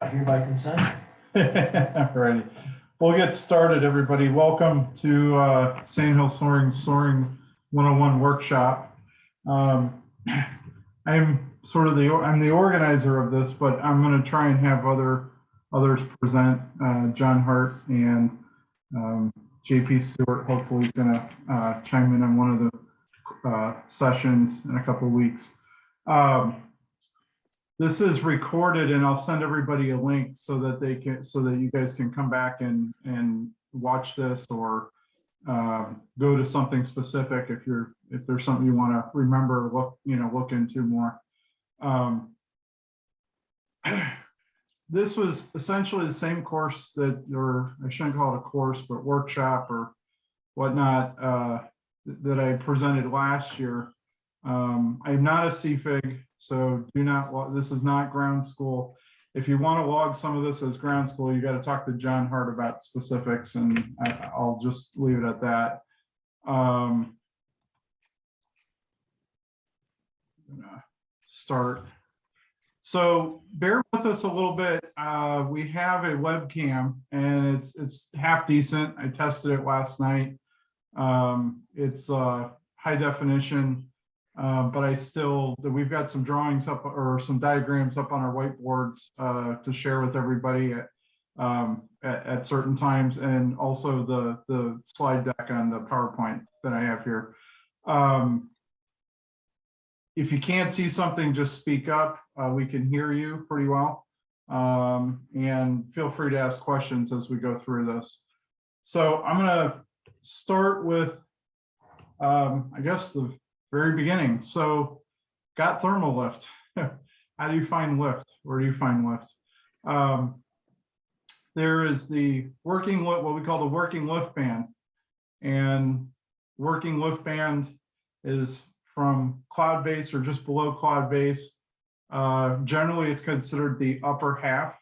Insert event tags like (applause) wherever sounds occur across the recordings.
I hereby consent. (laughs) Alrighty, we'll get started, everybody. Welcome to uh, Sand Hill Soaring Soaring 101 Workshop. Um, (clears throat) I'm sort of the, I'm the organizer of this, but I'm going to try and have other, others present. Uh, John Hart and um, JP Stewart, hopefully is going to chime in on one of the uh, sessions in a couple of weeks. Um, this is recorded and I'll send everybody a link so that they can, so that you guys can come back and, and watch this or um, go to something specific if you're, if there's something you want to remember, look, you know, look into more. Um, (clears throat) this was essentially the same course that, or I shouldn't call it a course, but workshop or whatnot, uh, that I presented last year. Um, I'm not a CFIG, so do not, this is not ground school. If you want to log some of this as ground school, you got to talk to John Hart about specifics and I, I'll just leave it at that. Um, Start. So bear with us a little bit. Uh, we have a webcam and it's, it's half decent. I tested it last night. Um, it's, uh, high definition. Uh, but I still, we've got some drawings up or some diagrams up on our whiteboards uh, to share with everybody at, um, at, at certain times and also the, the slide deck on the PowerPoint that I have here. Um, if you can't see something, just speak up. Uh, we can hear you pretty well. Um, and feel free to ask questions as we go through this. So I'm gonna start with, um, I guess the very beginning. So got thermal lift. (laughs) How do you find lift? Where do you find lift? Um, there is the working lift, what we call the working lift band. And working lift band is from cloud base or just below cloud base. Uh, generally, it's considered the upper half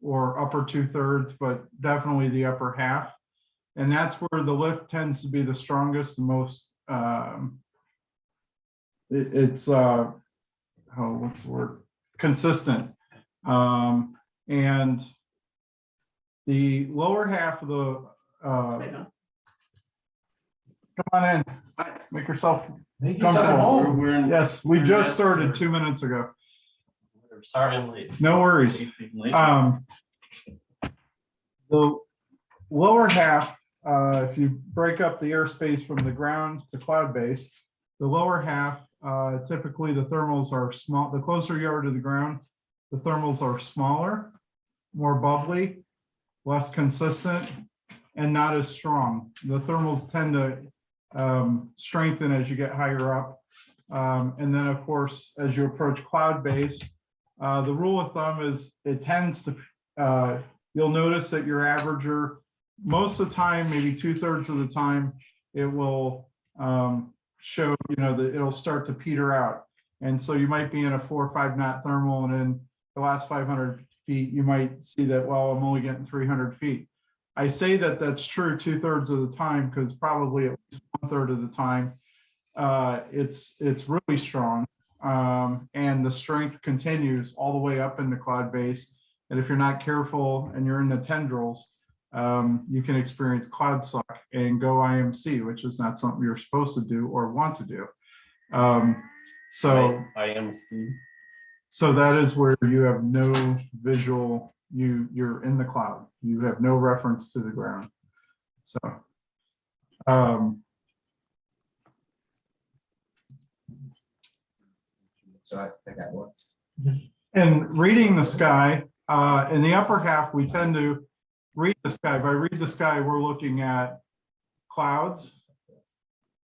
or upper two thirds, but definitely the upper half. And that's where the lift tends to be the strongest, the most um, it, it's uh oh what's the word consistent um and the lower half of the uh come on in make yourself Make yourself Comfortable. home. We're in. yes we we're just Madison. started two minutes ago Sorry, I'm late. no worries Late. um the lower half uh if you break up the airspace from the ground to cloud base the lower half uh typically the thermals are small the closer you are to the ground the thermals are smaller more bubbly less consistent and not as strong. The thermals tend to um strengthen as you get higher up. Um and then of course as you approach cloud base uh the rule of thumb is it tends to uh you'll notice that your averager, most of the time, maybe two thirds of the time, it will um, show, you know, that it'll start to peter out. And so you might be in a four or five knot thermal and in the last 500 feet, you might see that, well, I'm only getting 300 feet. I say that that's true two thirds of the time because probably at least one third of the time, uh, it's, it's really strong. Um, and the strength continues all the way up in the cloud base. And if you're not careful and you're in the tendrils, um, you can experience cloud suck and go IMC, which is not something you're supposed to do or want to do. Um, so, I am so that is where you have no visual, you, you're in the cloud. You have no reference to the ground. So, um, So I think that works. And reading the sky, uh, in the upper half, we tend to read the sky. if I read the sky, we're looking at clouds,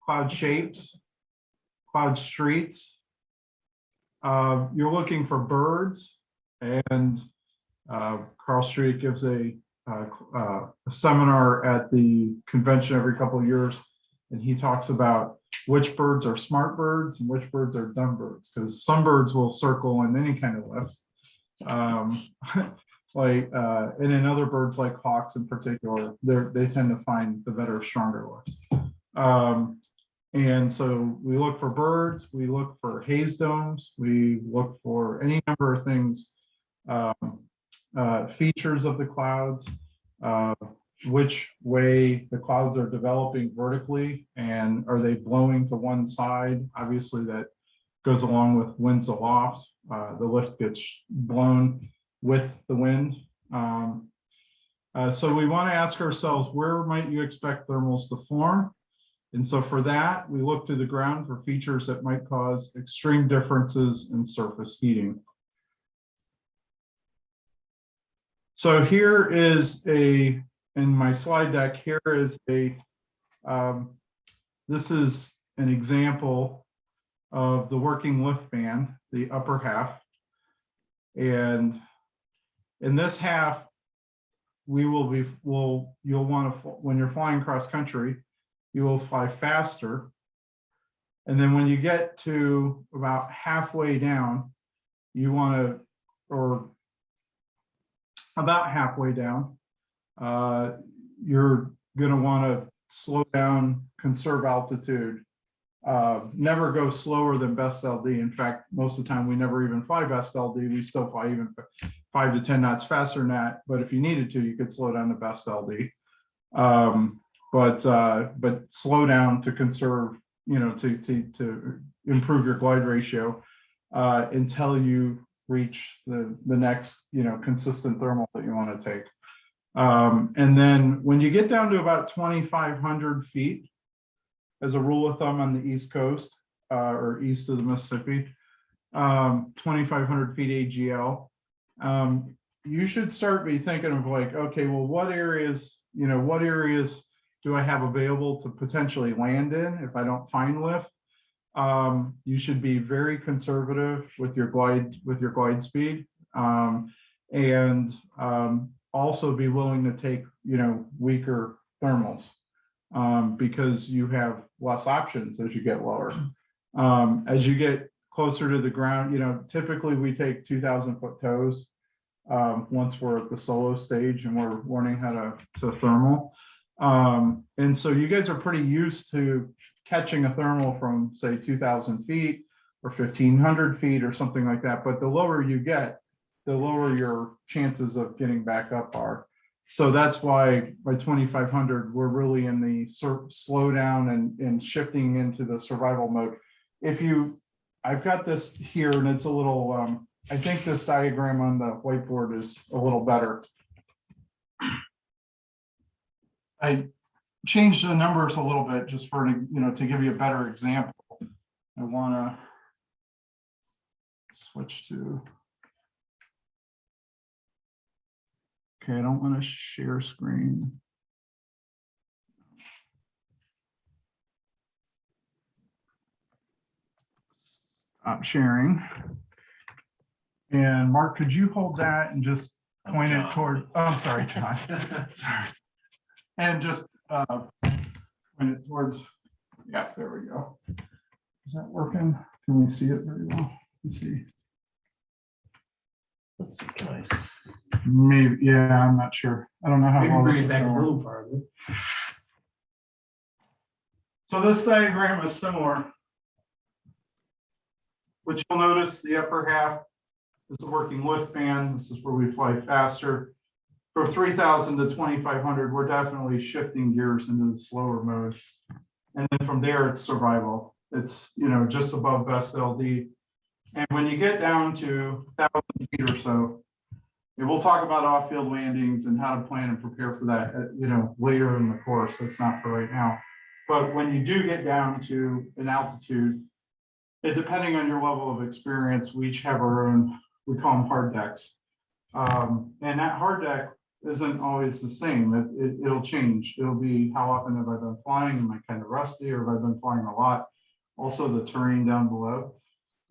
cloud shapes, cloud streets. Uh, you're looking for birds and uh, Carl Street gives a, uh, uh, a seminar at the convention every couple of years. And he talks about which birds are smart birds and which birds are dumb birds, because some birds will circle in any kind of lift. Um, (laughs) like, uh, and in other birds like hawks in particular, they tend to find the better, stronger lifts. Um, and so we look for birds, we look for haze domes, we look for any number of things um, uh, features of the clouds, uh, which way the clouds are developing vertically and are they blowing to one side? Obviously, that goes along with winds aloft. Uh, the lift gets blown with the wind. Um, uh, so we want to ask ourselves, where might you expect thermals to form? And so for that, we look to the ground for features that might cause extreme differences in surface heating. So here is a, in my slide deck, here is a, um, this is an example of the working lift band, the upper half. And in this half, we will be, will, you'll want to, when you're flying cross country, you will fly faster. And then when you get to about halfway down, you want to, or about halfway down, uh, you're going to want to slow down, conserve altitude, uh, never go slower than best LD. In fact, most of the time, we never even fly best LD. We still fly even five to 10 knots faster than that. But if you needed to, you could slow down to best LD. Um, but, uh, but slow down to conserve, you know, to, to, to improve your glide ratio, uh, until you reach the, the next, you know, consistent thermal that you want to take. Um, and then when you get down to about 2,500 feet, as a rule of thumb on the East Coast, uh, or east of the Mississippi, um, 2,500 feet AGL, um, you should start be thinking of like, okay, well, what areas, you know, what areas do I have available to potentially land in if I don't find lift? Um, you should be very conservative with your glide, with your glide speed. Um, and, um, also be willing to take, you know, weaker thermals. Um, because you have less options as you get lower. Um, as you get closer to the ground, you know, typically we take two thousand foot tows. Um, once we're at the solo stage and we're learning how to, to thermal. Um, and so you guys are pretty used to catching a thermal from say two thousand feet or fifteen hundred feet or something like that. But the lower you get, the lower your chances of getting back up are. So that's why by twenty-five hundred, we're really in the slow down and, and shifting into the survival mode. If you, I've got this here and it's a little, um, I think this diagram on the whiteboard is a little better. I changed the numbers a little bit just for, you know, to give you a better example. I wanna switch to Okay, I don't want to share screen. Stop sharing. And Mark, could you hold that and just point it toward, oh, I'm sorry, John. (laughs) Sorry. And just uh, point it towards, yeah, there we go. Is that working? Can we see it very well? Let's see. That's nice. Maybe, yeah, I'm not sure. I don't know how. well this is gonna work. So this diagram is similar. Which you'll notice the upper half is the working lift band. This is where we fly faster. From three thousand to twenty-five hundred, we're definitely shifting gears into the slower mode. And then from there, it's survival. It's, you know, just above best LD. And when you get down to thousand feet or so, and we'll talk about off-field landings and how to plan and prepare for that, uh, you know, later in the course. That's not for right now. But when you do get down to an altitude, it, depending on your level of experience, we each have our own, we call them hard decks. Um, and that hard deck isn't always the same. It, it, it'll change. It'll be how often have I been flying? Am I kind of rusty or have I been flying a lot? Also the terrain down below.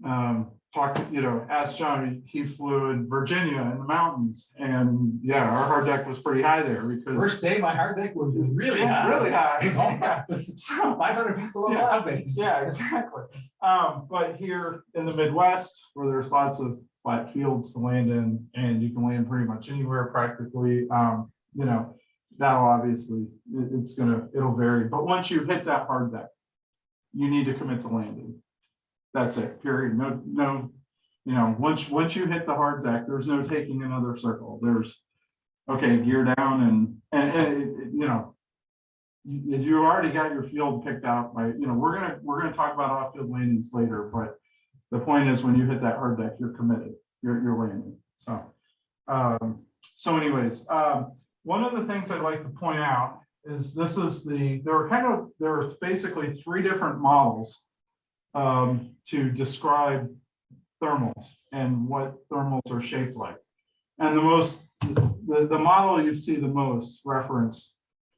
Um, talk, you know, ask John, he flew in Virginia in the mountains and yeah, our hard deck was pretty high there because. First day, my hard deck was really high. Really high. (laughs) (laughs) Five hundred feet below Yeah. cloud base. Yeah, exactly. Um, but here in the Midwest, where there's lots of flat fields to land in, and you can land pretty much anywhere practically, um, you know, that'll obviously, it- it's gonna, it'll vary, but once you hit that hard deck, you need to commit to landing. That's it, period. No, no, You know, once, once you hit the hard deck, there's no taking another circle. There's, okay, gear down and, and, and, it- it- you know, you already got your field picked out by, you know, we're gonna, we're gonna talk about off-field landings later, but the point is when you hit that hard deck, you're committed, you're, you're landing, so. Um, so anyways, um, one of the things I'd like to point out is this is the, there are kind of, there are basically three different models um, to describe thermals and what thermals are shaped like. And the most, the, the model you see the most reference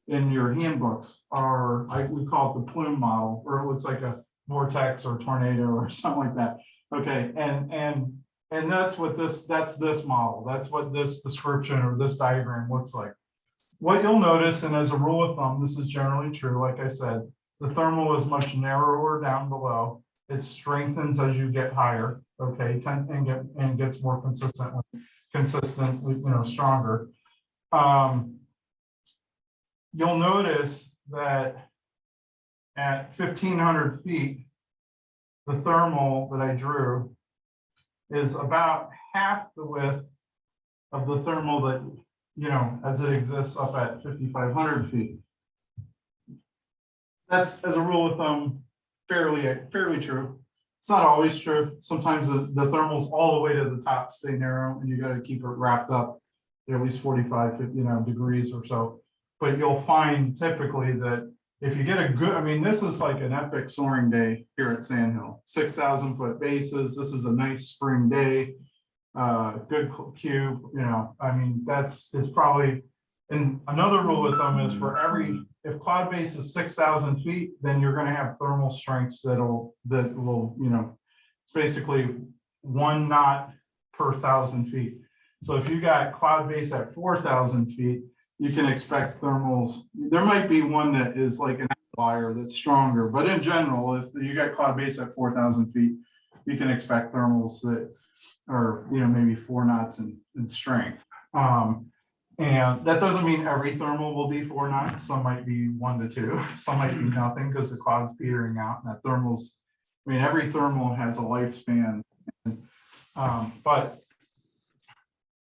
in your handbooks are, I, we call it the plume model, or it looks like a vortex or tornado or (laughs) something like that. Okay, and, and, and that's what this, that's this model. That's what this description or this diagram looks like. What you'll notice, and as a rule of thumb, this is generally true, like I said, the thermal is much narrower down below. It strengthens as you get higher, okay, and get, and gets more consistent, consistent, you know, stronger. Um, You'll notice that at fifteen hundred feet, the thermal that I drew is about half the width of the thermal that, you know, as it exists up at fifty-five hundred feet. That's, as a rule of thumb, fairly, fairly true. It's not always true. Sometimes the, the thermals all the way to the top stay narrow and you gotta keep it wrapped up at least 45, 50, you know, degrees or so. But you'll find typically that if you get a good, I mean, this is like an epic soaring day here at Sandhill, six thousand foot bases. This is a nice spring day. Uh, good cube, you know, I mean, that's, it's probably, and another rule of thumb is for every, if cloud base is six thousand feet, then you're gonna have thermal strengths that'll, that will, you know, it's basically one knot per thousand feet. So if you got cloud base at four thousand feet, you can expect thermals. There might be one that is like an outlier that's stronger, but in general, if you got cloud base at four thousand feet, you can expect thermals that are, you know, maybe four knots in, in strength. Um, and that doesn't mean every thermal will be four knots. Some might be one to two, (laughs) some might be nothing because the cloud's petering out and that thermals. I mean, every thermal has a lifespan. Um, but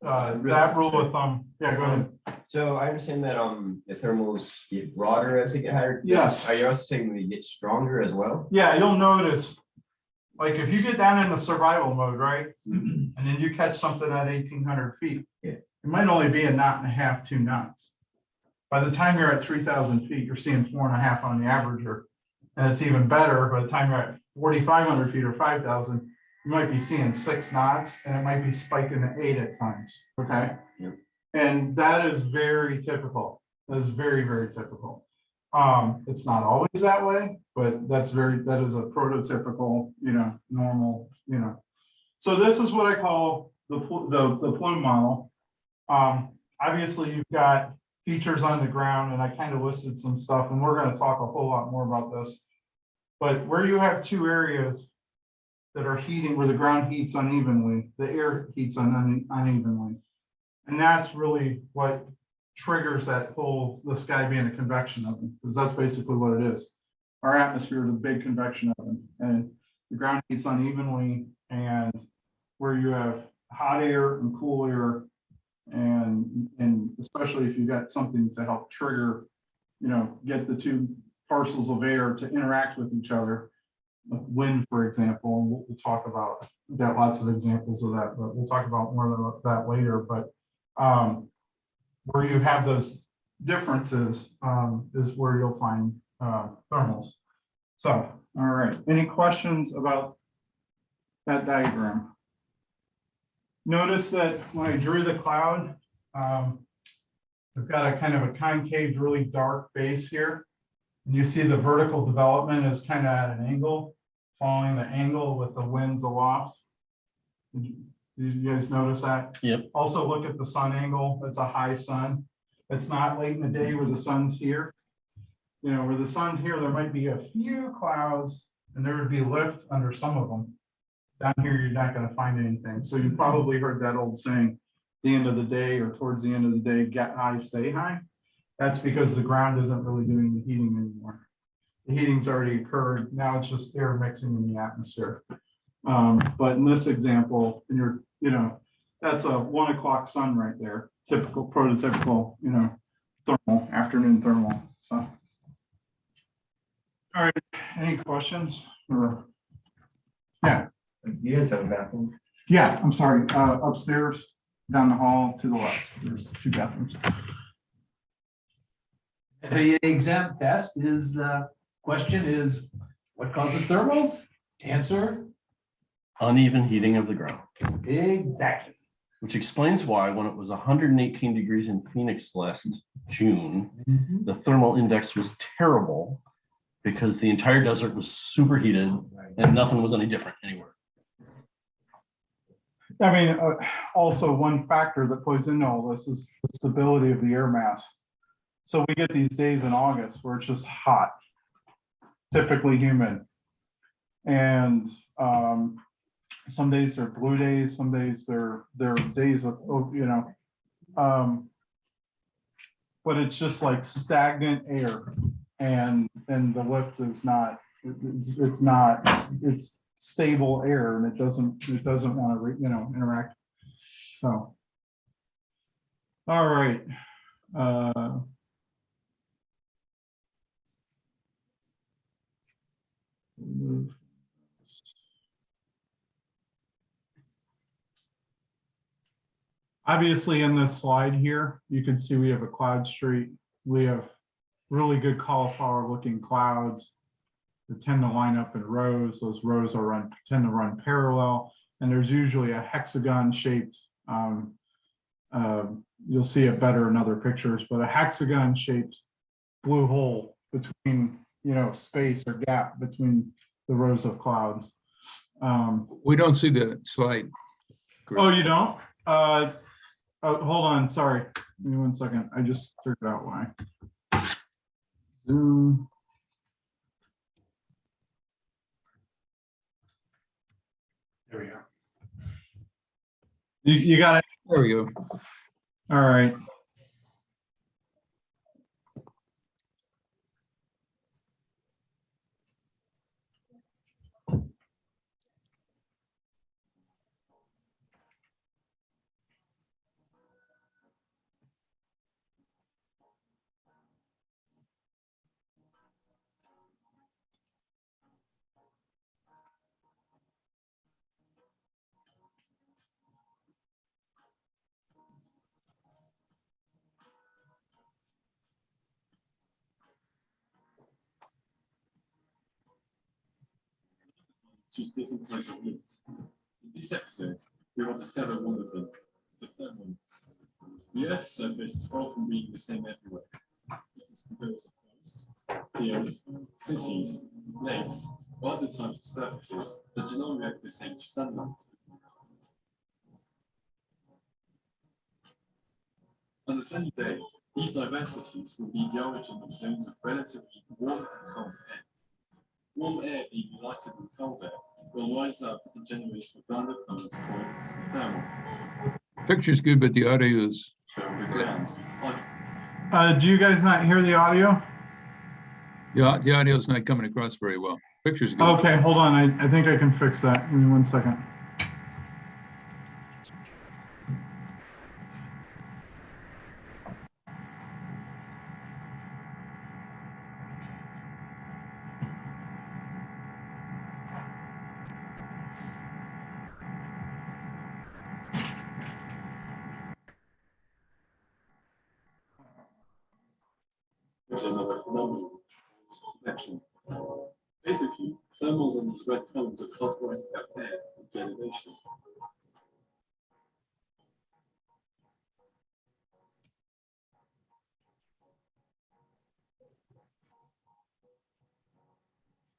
uh, that rule of thumb, yeah, go ahead. So I understand that um the thermals get broader as they get higher. Yes. Are you also saying they get stronger as well? Yeah, you'll notice, like if you get down in the survival mode, right? And then you catch something at eighteen hundred feet. Yeah. It might only be a knot and a half, two knots. By the time you're at three thousand feet, you're seeing four and a half on the averager. And it's even better, by the time you're at forty-five hundred feet or five thousand, you might be seeing six knots and it might be spiking to eight at times, okay? Yep. And that is very typical. That is very, very typical. Um, it's not always that way, but that's very, that is a prototypical, you know, normal, you know. So this is what I call the, the, the plume model. Um, obviously you've got features on the ground and I kind of listed some stuff and we're gonna talk a whole lot more about this. But where you have two areas that are heating, where the ground heats unevenly, the air heats un- unevenly. And that's really what triggers that whole, the sky being a convection oven, because that's basically what it is. Our atmosphere is a big convection oven, and the ground heats unevenly, and where you have hot air and cool air. And, and especially if you've got something to help trigger, you know, get the two parcels of air to interact with each other. Wind, for example, and we'll, we'll talk about, we've got lots of examples of that, but we'll talk about more of that later, but um, where you have those differences, um, is where you'll find, uh, thermals. So, all right, any questions about that diagram? Notice that when I drew the cloud, um, I've got a kind of a concave, really dark base here. And you see the vertical development is kind of at an angle, following the angle with the winds aloft. Did you- did you guys notice that? Yep. Also look at the sun angle. It's a high sun. It's not late in the day where the sun's here. You know, where the sun's here, there might be a few clouds and there would be lift under some of them. Down here, you're not gonna find anything. So you probably heard that old saying, the end of the day or towards the end of the day, get high, stay high. That's because the ground isn't really doing the heating anymore. The heating's already occurred. Now it's just air mixing in the atmosphere. Um, but in this example, and you're, you know, that's a one o'clock sun right there, typical prototypical, you know, thermal, afternoon thermal, so. All right, any questions or? Yeah, You guys have a bathroom? yeah, I'm sorry, uh, upstairs, down the hall to the left, there's two bathrooms. The exam test is, uh, question is, what causes thermals? Answer, Uneven heating of the ground, exactly. which explains why when it was hundred and eighteen degrees in Phoenix last June, the thermal index was terrible because the entire desert was superheated and nothing was any different anywhere. I mean, uh, also one factor that plays into all this is the stability of the air mass. So we get these days in August where it's just hot, typically humid. And um, some days they're blue days, some days they're, they're days of, you know. um, But it's just like stagnant air and, and the lift is not, it's, it's not, it's- it's stable air and it doesn't, it doesn't want to, you know, interact. So. All right. uh, Obviously, in this slide here, you can see we have a cloud street. We have really good cauliflower looking clouds that tend to line up in rows. Those rows are run, tend to run parallel, and there's usually a hexagon shaped. um, um, You'll see it better in other pictures, but a hexagon shaped blue hole between, you know, space or gap between the rows of clouds. Um, We don't see the slide. Chris. Oh, you don't? Uh, oh, hold on, sorry. Give me one second. I just figured out why. Zoom. There we go. You, you got it? There we go. All right. Just different types of lifts. In this episode, we will discover one of them, the thermal lifts. The Earth's surface is far from being the same everywhere. It is composed of coasts, fields, cities, lakes, or other types of surfaces that do not react the same to sunlight. On a sunny day, these diversities will be the origin of zones of relatively warm and cold air. Warm air being lighter than cold air will rise up and generate abundant currents called thermal Picture's good, but the audio is, from the ground. On Uh, do you guys not hear the audio? yeah, the audio's not coming across very well. Picture's good. Okay, hold on. I, I think I can fix that. Give me one second. Red cones are clockwise about air with derivation.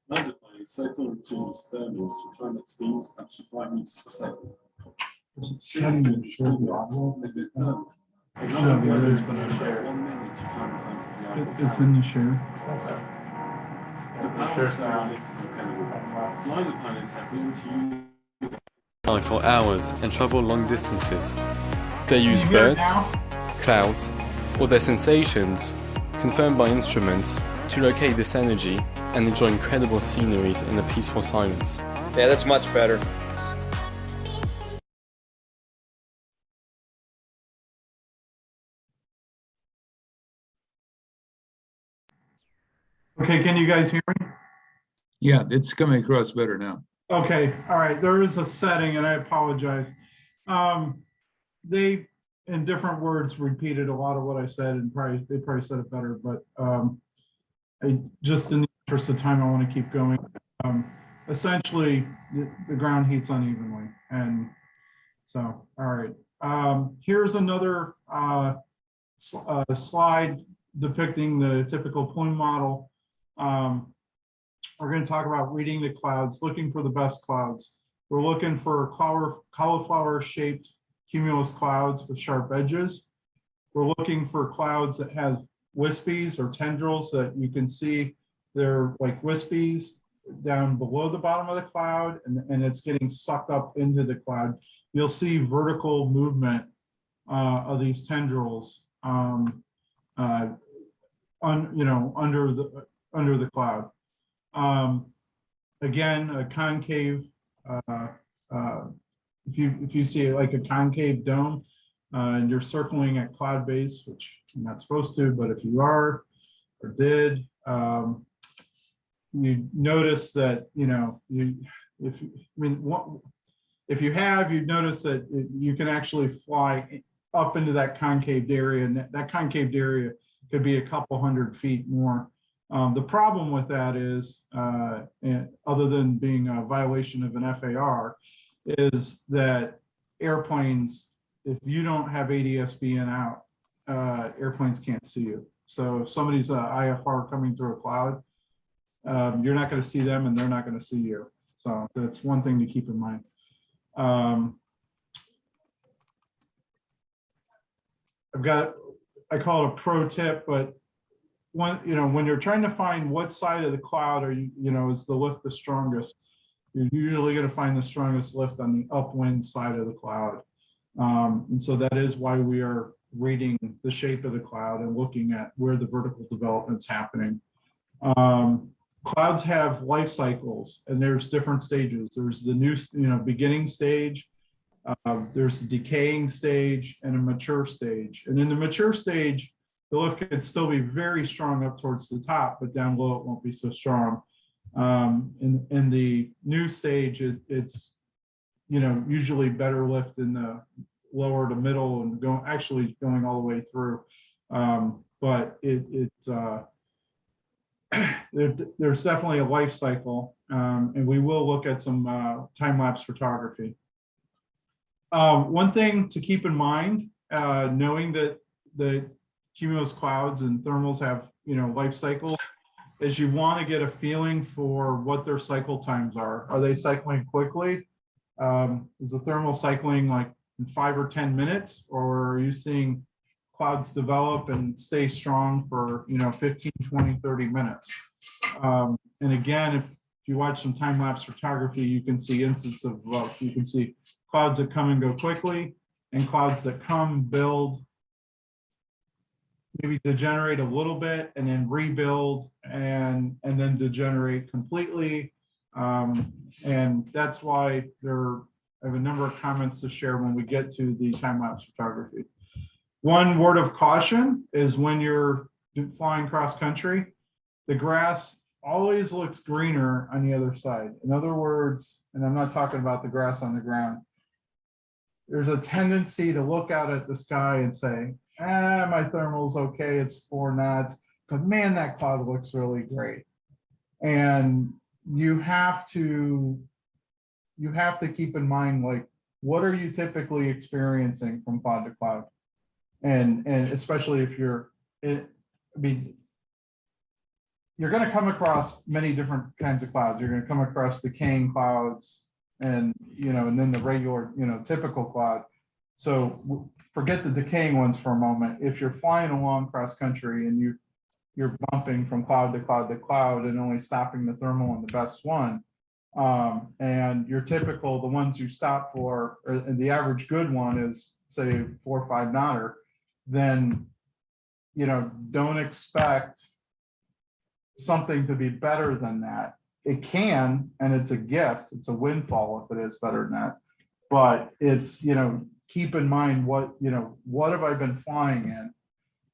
Magnifying cyclone tunes thermals to climate speeds up to five meters per second. Setting and the audio. A bit thermal. Should have the others, but I- Share one minute to climate heights of the It- Eiffel It's in the share. The power of sound is incredible. Glider pilots have learned to use fly for hours and travel long distances. They use You hear it birds, clouds, or their sensations, confirmed by instruments, to locate this energy and enjoy incredible sceneries in a peaceful silence. Yeah, that's much better. Okay, can you guys hear me? Yeah, it's coming across better now. Okay, all right, there is a setting and I apologize. Um, they, in different words, repeated a lot of what I said and probably, they probably said it better, but, um, I, just in the interest of time, I want to keep going. Um, essentially, the, the ground heats unevenly and so, all right. Um, here's another, uh, sl- uh, slide depicting the typical plume model. Um, we're going to talk about reading the clouds, looking for the best clouds. We're looking for cauliflower, cauliflower shaped cumulus clouds with sharp edges. We're looking for clouds that have wispies or tendrils that you can see they're like wispies down below the bottom of the cloud and, and it's getting sucked up into the cloud. You'll see vertical movement uh, of these tendrils um, uh, on, you know, under the, under the cloud. Um, again, a concave, uh, uh, if you, if you see it like a concave dome, uh, and you're circling at cloud base, which you're not supposed to, but if you are or did, um, you notice that, you know, you, if, you- I mean, what, if you have, you'd notice that it- you can actually fly up into that concaved area and that- that concaved area could be a couple hundred feet more. Um, the problem with that is, uh, and other than being a violation of an FAR, is that airplanes, if you don't have ADSB in out, uh, airplanes can't see you. So if somebody's uh, IFR coming through a cloud, um, you're not going to see them and they're not going to see you. So that's one thing to keep in mind. Um, I've got, I call it a pro tip, but one, you know, when you're trying to find what side of the cloud are you, you know, is the lift the strongest, you're usually going to find the strongest lift on the upwind side of the cloud. Um, and so that is why we are reading the shape of the cloud and looking at where the vertical development's happening. Um, clouds have life cycles and there's different stages. There's the new, you know, beginning stage, uh, there's a decaying stage and a mature stage. And in the mature stage, the lift could still be very strong up towards the top, but down below it won't be so strong. Um, in, in the new stage, it, it's, you know, usually better lift in the lower to middle and going, actually going all the way through. Um, but it, it, uh, (clears throat) there, there's definitely a life cycle, um, and we will look at some, uh, time-lapse photography. Um, one thing to keep in mind, uh, knowing that the cumulus clouds and thermals have, you know, life cycles, is you want to get a feeling for what their cycle times are. Are they cycling quickly? Um, is the thermal cycling like in five or 10 minutes, or are you seeing clouds develop and stay strong for, you know, 15, 20, 30 minutes? Um, and again, if you watch some time lapse photography, you can see instances of, well, you can see clouds that come and go quickly and clouds that come, build, maybe degenerate a little bit and then rebuild and, and then degenerate completely. Um, and that's why there, I have a number of comments to share when we get to the time-lapse photography. One word of caution is when you're flying cross-country, the grass always looks greener on the other side. In other words, and I'm not talking about the grass on the ground, there's a tendency to look out at the sky and say, ah, my thermal's okay, it's four knots, but man, that cloud looks really great. And you have to, you have to keep in mind, like, what are you typically experiencing from cloud to cloud? And, and especially if you're, it, I mean, you're gonna come across many different kinds of clouds. You're gonna come across the decaying clouds and, you know, and then the regular, you know, typical cloud. So forget the decaying ones for a moment. If you're flying along cross country and you, you're bumping from cloud to cloud to cloud and only stopping the thermal on the best one. Um, and your typical, the ones you stop for, or and the average good one is say four or five knotter, then, you know, don't expect something to be better than that. It can, and it's a gift, it's a windfall if it is better than that. But it's, you know, keep in mind what, you know, what have I been flying in?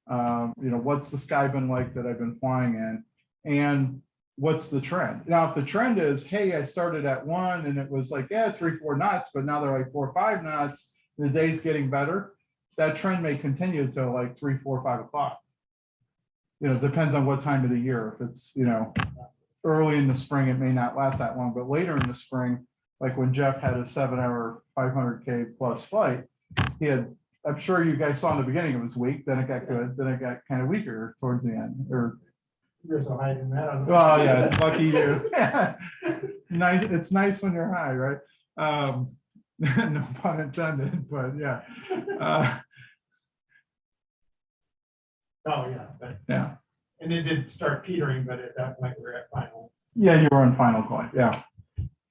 Um, you know, what's the sky been like that I've been flying in? And what's the trend? Now, if the trend is, hey, I started at one and it was like, yeah, three, four knots, but now they're like four, or five knots, the day's getting better. That trend may continue till like three, four, five o'clock. You know, depends on what time of the year. If it's, you know, early in the spring, it may not last that long, but later in the spring, like when Jeff had a seven hour, five hundred K plus flight, he had, I'm sure you guys saw in the beginning, it was weak, then it got good, then it got kind of weaker towards the end, or There's a hiding that. on the- well, yeah, lucky (laughs) you. (laughs) Nice, it's nice when you're high, right? Um, (laughs) no pun intended, but yeah. Uh, Oh, yeah, but, yeah, and it did start petering, but at that point, we're at final. yeah, you were on final point, yeah.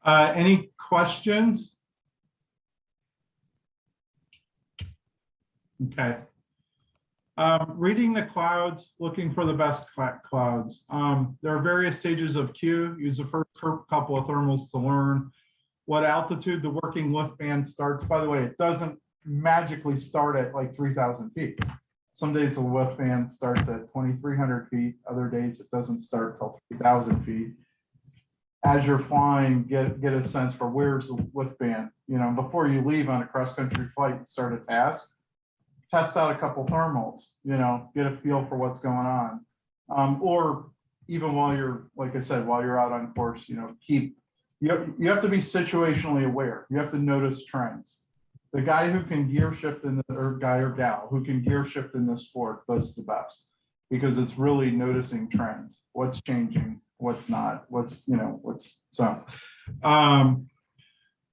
Uh, any questions? Okay. Um, reading the clouds, looking for the best clouds. Um, there are various stages of Q. Use the first couple of thermals to learn what altitude the working lift band starts. By the way, it doesn't magically start at like three thousand feet. Some days the lift band starts at twenty-three hundred feet, other days it doesn't start till three thousand feet. As you're flying, get, get a sense for where's the lift band, you know, before you leave on a cross-country flight and start a task. Test out a couple thermals, you know, get a feel for what's going on. Um, or even while you're, like I said, while you're out on course, you know, keep, you have, you have to be situationally aware. You have to notice trends. The guy who can gear shift in the, or guy or gal who can gear shift in this sport does the best. Because it's really noticing trends, what's changing, what's not, what's, you know, what's, so. Um,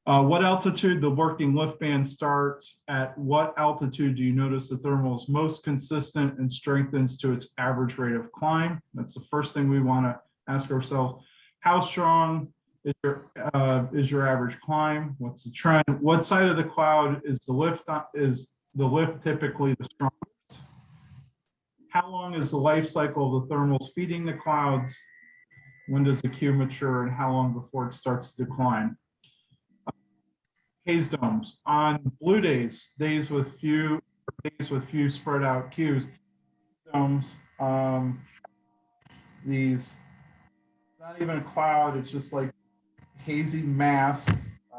uh, what altitude the working lift band starts, at what altitude do you notice the thermal is most consistent and strengthens to its average rate of climb? That's the first thing we want to ask ourselves. How strong is your, uh, is your average climb? What's the trend? What side of the cloud is the lift, is the lift typically the strongest? How long is the life cycle of the thermals feeding the clouds? When does the Q mature and how long before it starts to decline? Haze domes on blue days, days with few, days with few spread out cues. Domes, um, these, not even a cloud, it's just like hazy mass.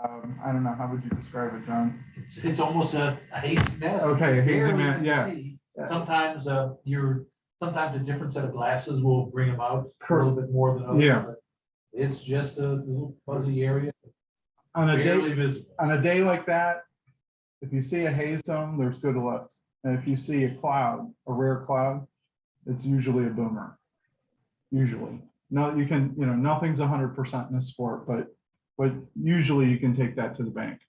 Um, I don't know, how would you describe it, John? It's, it's almost a a hazy mess. Okay, a hazy mass, yeah. see. Sometimes, uh, you're, sometimes a different set of glasses will bring them out a little bit more than others. Yeah. It's just a little fuzzy area, On a day, visible. on a day like that, if you see a haze dome, there's good lift. And if you see a cloud, a rare cloud, it's usually a boomer. Usually. No, you can, you know, nothing's hundred percent in this sport, but, but usually you can take that to the bank.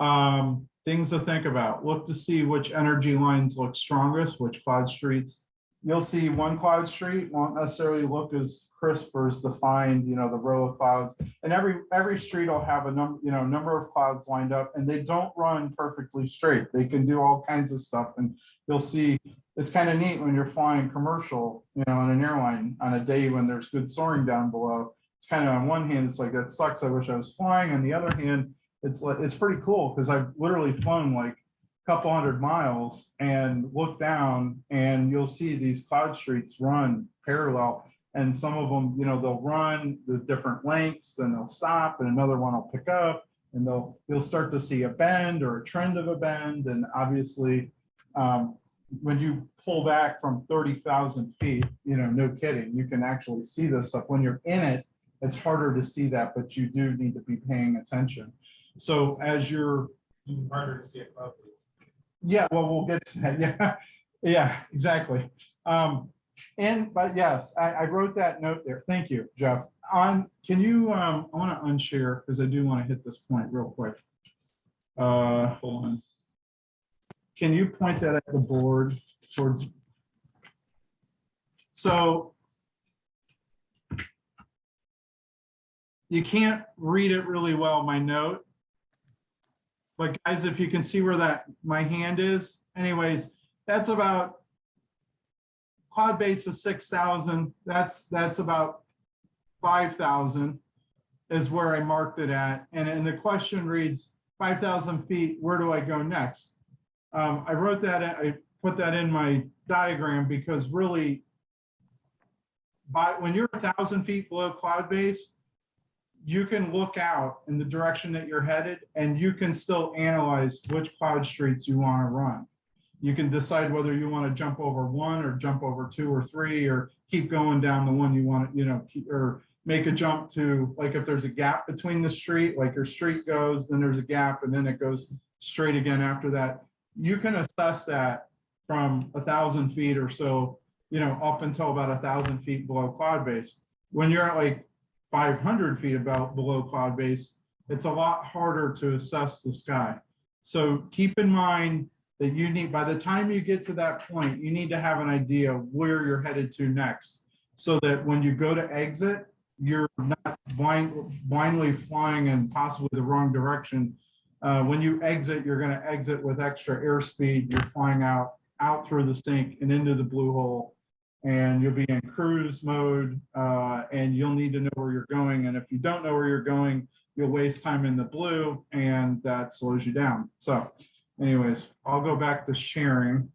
Um, things to think about, look to see which energy lines look strongest, which cloud streets. You'll see one cloud street won't necessarily look as crisp or as defined, you know, the row of clouds. And every, every street will have a number, you know, number of clouds lined up and they don't run perfectly straight. They can do all kinds of stuff and you'll see, it's kind of neat when you're flying commercial, you know, on an airline on a day when there's good soaring down below. It's kind of on one hand, it's like, that sucks. I wish I was flying. On the other hand, it's like, it's pretty cool because I've literally flown like couple hundred miles and look down and you'll see these cloud streets run parallel. And some of them, you know, they'll run the different lengths, and they'll stop and another one will pick up and they'll, you'll start to see a bend or a trend of a bend. And obviously, um, when you pull back from thirty thousand feet, you know, no kidding, you can actually see this stuff. When you're in it, it's harder to see that, but you do need to be paying attention. So as you're harder to see it above. Yeah, well, we'll get to that. (laughs) Yeah, yeah, exactly. Um, and, but yes, I, I wrote that note there. Thank you, Jeff. On, can you, um, I want to unshare because I do want to hit this point real quick. Uh, hold on. Can you point that at the board towards? So you can't read it really well, my note. But guys, if you can see where that, my hand is, anyways, that's about cloud base is six thousand, that's, that's about five thousand is where I marked it at. And, and the question reads, five thousand feet, where do I go next? Um, I wrote that, I put that in my diagram because really by, when you're a thousand feet below cloud base, you can look out in the direction that you're headed and you can still analyze which cloud streets you want to run. You can decide whether you want to jump over one or jump over two or three or keep going down the one you want, to, you know, keep- or make a jump to, like if there's a gap between the street, like your street goes, then there's a gap and then it goes straight again after that. You can assess that from a thousand feet or so, you know, up until about a thousand feet below cloud base. When you're at like five hundred feet about below cloud base, it's a lot harder to assess the sky. So keep in mind that you need, by the time you get to that point, you need to have an idea of where you're headed to next. So that when you go to exit, you're not blind, blindly flying in possibly the wrong direction. Uh, when you exit, you're gonna exit with extra airspeed. You're flying out, out through the sink and into the blue hole. And you'll be in cruise mode, uh, and you'll need to know where you're going. And if you don't know where you're going, you'll waste time in the blue and that slows you down. So anyways, I'll go back to sharing.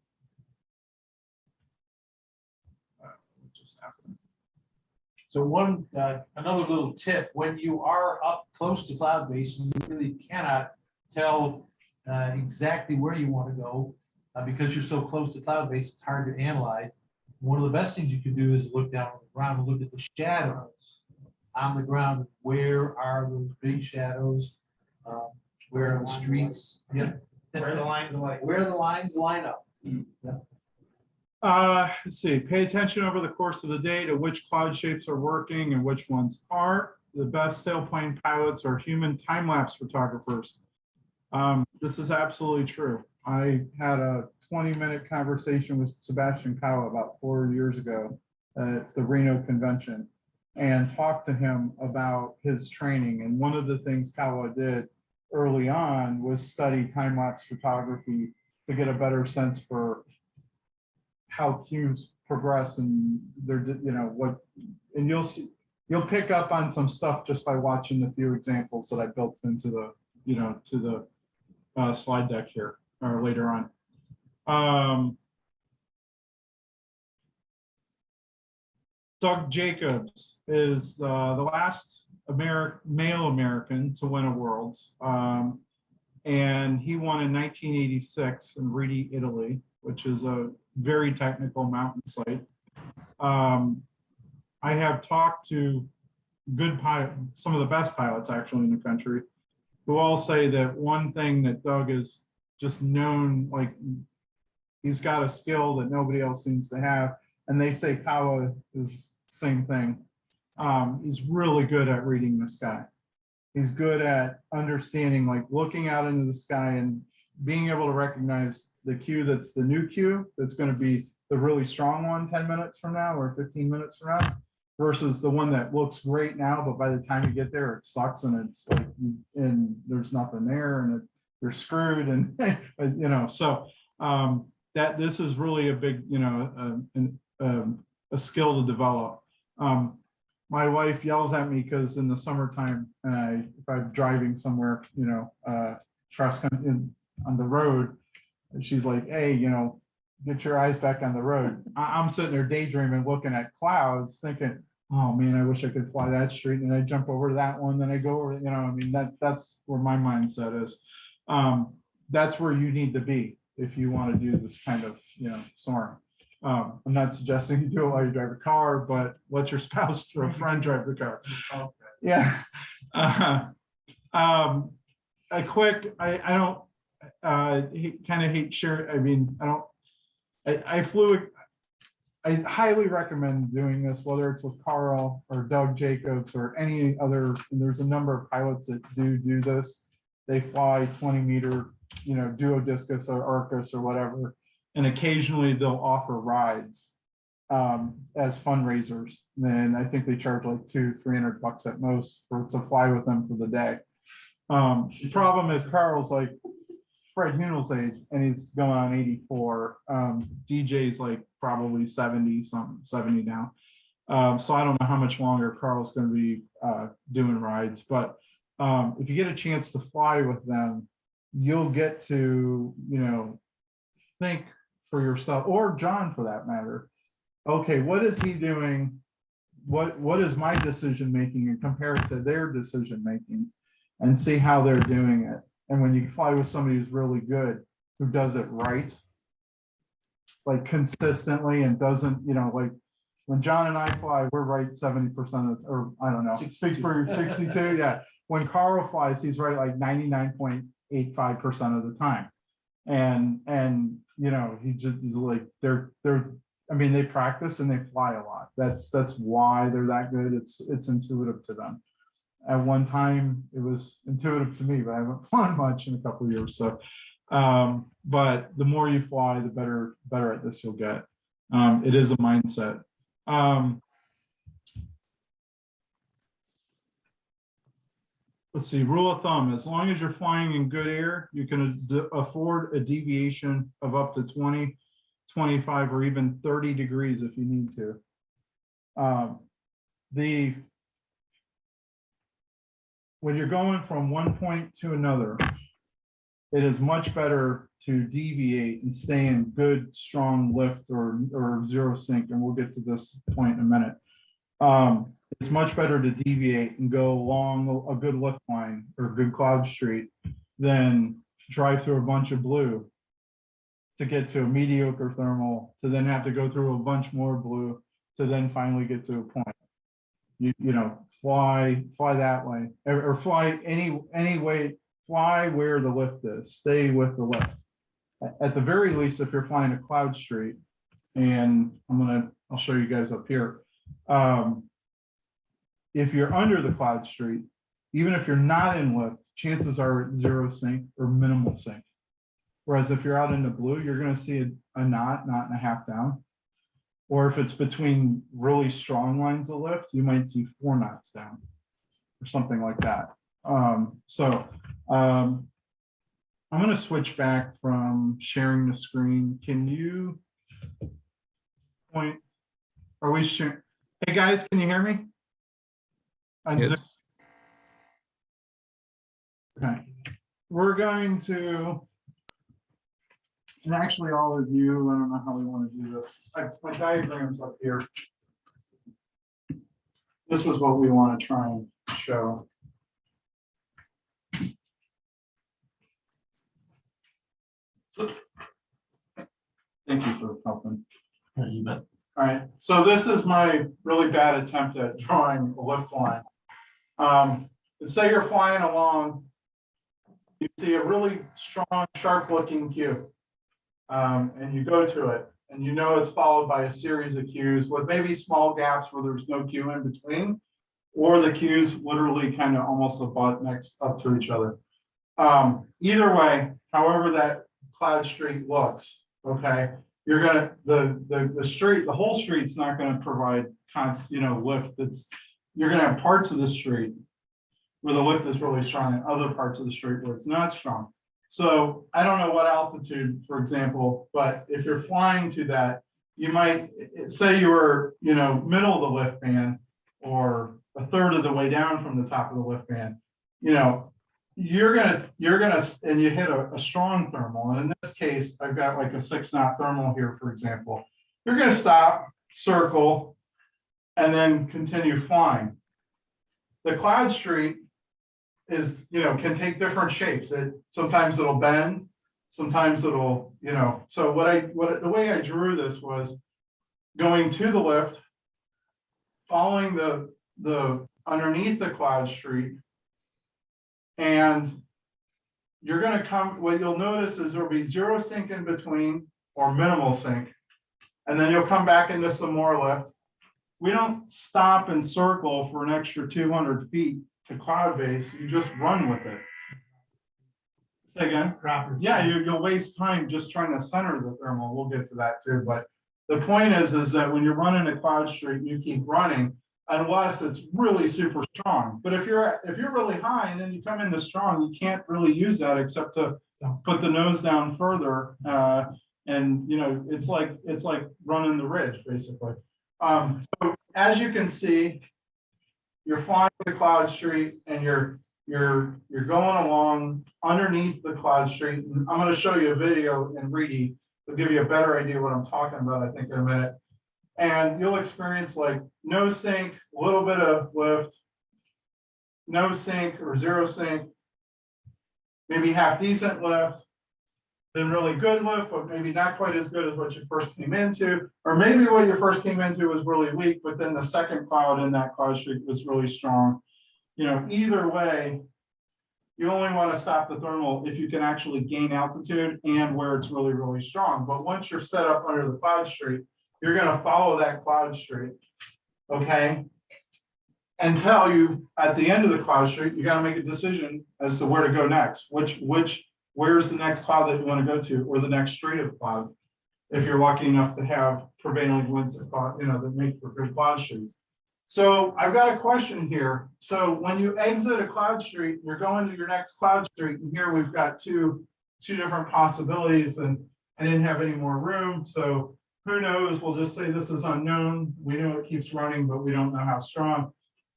So one, uh, another little tip, when you are up close to cloud base, you really cannot tell uh, exactly where you want to go. uh, Because you're so close to cloud base, it's hard to analyze. One of the best things you can do is look down on the ground and look at the shadows on the ground. Where are those big shadows? Um, Where are the streets? Yeah. Where the lines like. Where the lines line up. Uh, let's see, pay attention over the course of the day to which cloud shapes are working and which ones aren't. The best sailplane pilots are human time-lapse photographers. Um, this is absolutely true. I had a twenty-minute conversation with Sebastian Kawa about four years ago at the Reno convention and talked to him about his training. And one of the things Kyle did early on was study time-lapse photography to get a better sense for how cues progress and they're, you know, what, and you'll see, you'll pick up on some stuff just by watching the few examples that I built into the, you know, to the uh, slide deck here, or later on. Um, Doug Jacobs is uh, the last Ameri male American to win a Worlds. Um, and he won in 1986 in Rieti, Italy, which is a very technical mountain site. Um, I have talked to good pilot, some of the best pilots actually in the country, who all say that one thing that Doug is just known, like he's got a skill that nobody else seems to have. And they say Kawa is same thing. Um, he's really good at reading the sky. He's good at understanding, like looking out into the sky and being able to recognize the cue that's the new cue, that's going to be the really strong one 10 minutes from now or 15 minutes from now versus the one that looks great now, but by the time you get there, it sucks and it's like, and there's nothing there and it, you're screwed and, (laughs) you know, so um, that this is really a big, you know, uh, an, um, a skill to develop. Um, my wife yells at me because in the summertime, if I'm driving somewhere, you know, uh, in, on the road, she's like, hey, you know, get your eyes back on the road. I, I'm sitting there daydreaming, looking at clouds, thinking, oh man, I wish I could fly that street. And I jump over that one, then I go over, you know, I mean, that, that's where my mindset is. Um, that's where you need to be if you want to do this kind of, you know, soaring. Um, I'm not suggesting you do it while you drive a car, but let your (laughs) spouse or a friend drive the car. Okay. Yeah. Uh, um, a quick, I, I don't, uh, kind of hate share, I mean, I don't, I, I flew, I highly recommend doing this, whether it's with Carl or Doug Jacobs or any other, and there's a number of pilots that do do this. They fly 20 meter, you know, duo discus or Arcus or whatever, and occasionally they'll offer rides um, as fundraisers. And I think they charge like two, 300 bucks at most for to fly with them for the day. Um, the problem is Carl's like, Fred Hunel's age and he's going on eighty-four. Um, DJ's like probably seventy, some seventy now. Um, so I don't know how much longer Carl's gonna be, uh, doing rides, but, um, if you get a chance to fly with them, you'll get to, you know, think for yourself, or John for that matter. Okay, what is he doing? What, what is my decision making and compare it to their decision making? And see how they're doing it. And when you fly with somebody who's really good, who does it right. Like consistently and doesn't, you know, like, when John and I fly, we're right seventy percent of, or I don't know, speak for sixty-two, yeah. When Carl flies, he's right like ninety-nine point eight five percent of the time. And, and, you know, he just is like, they're, they're, I mean, they practice and they fly a lot. That's, that's why they're that good. It's, it's intuitive to them. At one time, it was intuitive to me, but I haven't (laughs) flown much in a couple of years, so. Um, but the more you fly, the better, better at this you'll get. Um, it is a mindset. Um, let's see, rule of thumb, as long as you're flying in good air, you can afford a deviation of up to 20, 25, or even 30 degrees if you need to. Um, the when you're going from one point to another, it is much better to deviate and stay in good, strong lift or, or zero sink, and we'll get to this point in a minute. Um, it's much better to deviate and go along a good lift line or good cloud street than to drive through a bunch of blue to get to a mediocre thermal, to then have to go through a bunch more blue, to then finally get to a point. You, you know, fly, fly that way, or, fly any, any way, fly where the lift is, stay with the lift. At- At the very least, if you're flying a cloud street, and I'm gonna, I'll show you guys up here. Um, if you're under the cloud street, even if you're not in lift, chances are zero sink or minimal sink. Whereas if you're out in the blue, you're gonna see a, a knot, knot and a half down. Or if it's between really strong lines of lift, you might see four knots down. Or something like that. Um, so, um. I'm gonna switch back from sharing the screen. Can you? Point, are we sharing? Hey, guys, can you hear me? On Zoom? Yes, Okay, we're going to. And actually, all of you, I don't know how we want to do this. I- My diagram's up here. This is what we want to try and show. So- Thank you for helping. You bet. All right, so this is my really bad attempt at drawing a lift line. Um, let's say you're flying along. You see a really strong, sharp looking cue. Um, and you go to it and you know it's followed by a series of cues with maybe small gaps where there's no cue in between. Or the cues literally kind of almost abut next up to each other. Um, either way, however that cloud street looks, okay? you're gonna, the, the, the street, the whole street's not gonna provide const, you know, lift, it's, you're gonna have parts of the street where the lift is really strong and other parts of the street where it's not strong. So I don't know what altitude, for example, but if you're flying to that, you might, say you were, you know, middle of the lift band or a third of the way down from the top of the lift band, you know, you're gonna, you're gonna, and you hit a, a strong thermal, and in this case, I've got like a six knot thermal here, for example. You're gonna stop, circle, and then continue flying. The cloud street is, you know, can take different shapes. It, sometimes it'll bend, sometimes it'll, you know, so what I, what, the way I drew this was going to the lift, following the, the, underneath the cloud street, and you're gonna come, what you'll notice is there'll be zero sink in between or minimal sink. And then you'll come back into some more lift. We don't stop and circle for an extra two hundred feet to cloud base, you just run with it. Say again? Proper. Yeah, you, you'll waste time just trying to center the thermal. We'll get to that too, but the point is, is that when you're running a cloud street, you keep running unless it's really super strong. But if you're, if you're really high and then you come into strong, you can't really use that except to put the nose down further, uh, and, you know, it's like, it's like running the ridge, basically. Um, so as you can see, you're flying the cloud street and you're, you're, you're going along underneath the cloud street. And I'm gonna show you a video in Rieti to give you a better idea what I'm talking about, I think in a minute. And you'll experience like no sink, a little bit of lift, no sink or zero sink, maybe half decent lift, then really good lift, but maybe not quite as good as what you first came into. Or maybe what you first came into was really weak, but then the second cloud in that cloud streak was really strong. You know, either way, you only want to stop the thermal if you can actually gain altitude and where it's really, really strong. But once you're set up under the cloud streak, you're gonna follow that cloud streak. Okay? Until you, at the end of the cloud streak, you gotta make a decision as to where to go next, which, which, where's the next cloud that you wanna go to, or the next street of cloud. If you're lucky enough to have prevailing winds of cloud, you know, that make for good cloud streets. So I've got a question here. So when you exit a cloud street, you're going to your next cloud street, and here we've got two, two different possibilities, and I didn't have any more room, so who knows? We'll just say this is unknown. We know it keeps running, but we don't know how strong.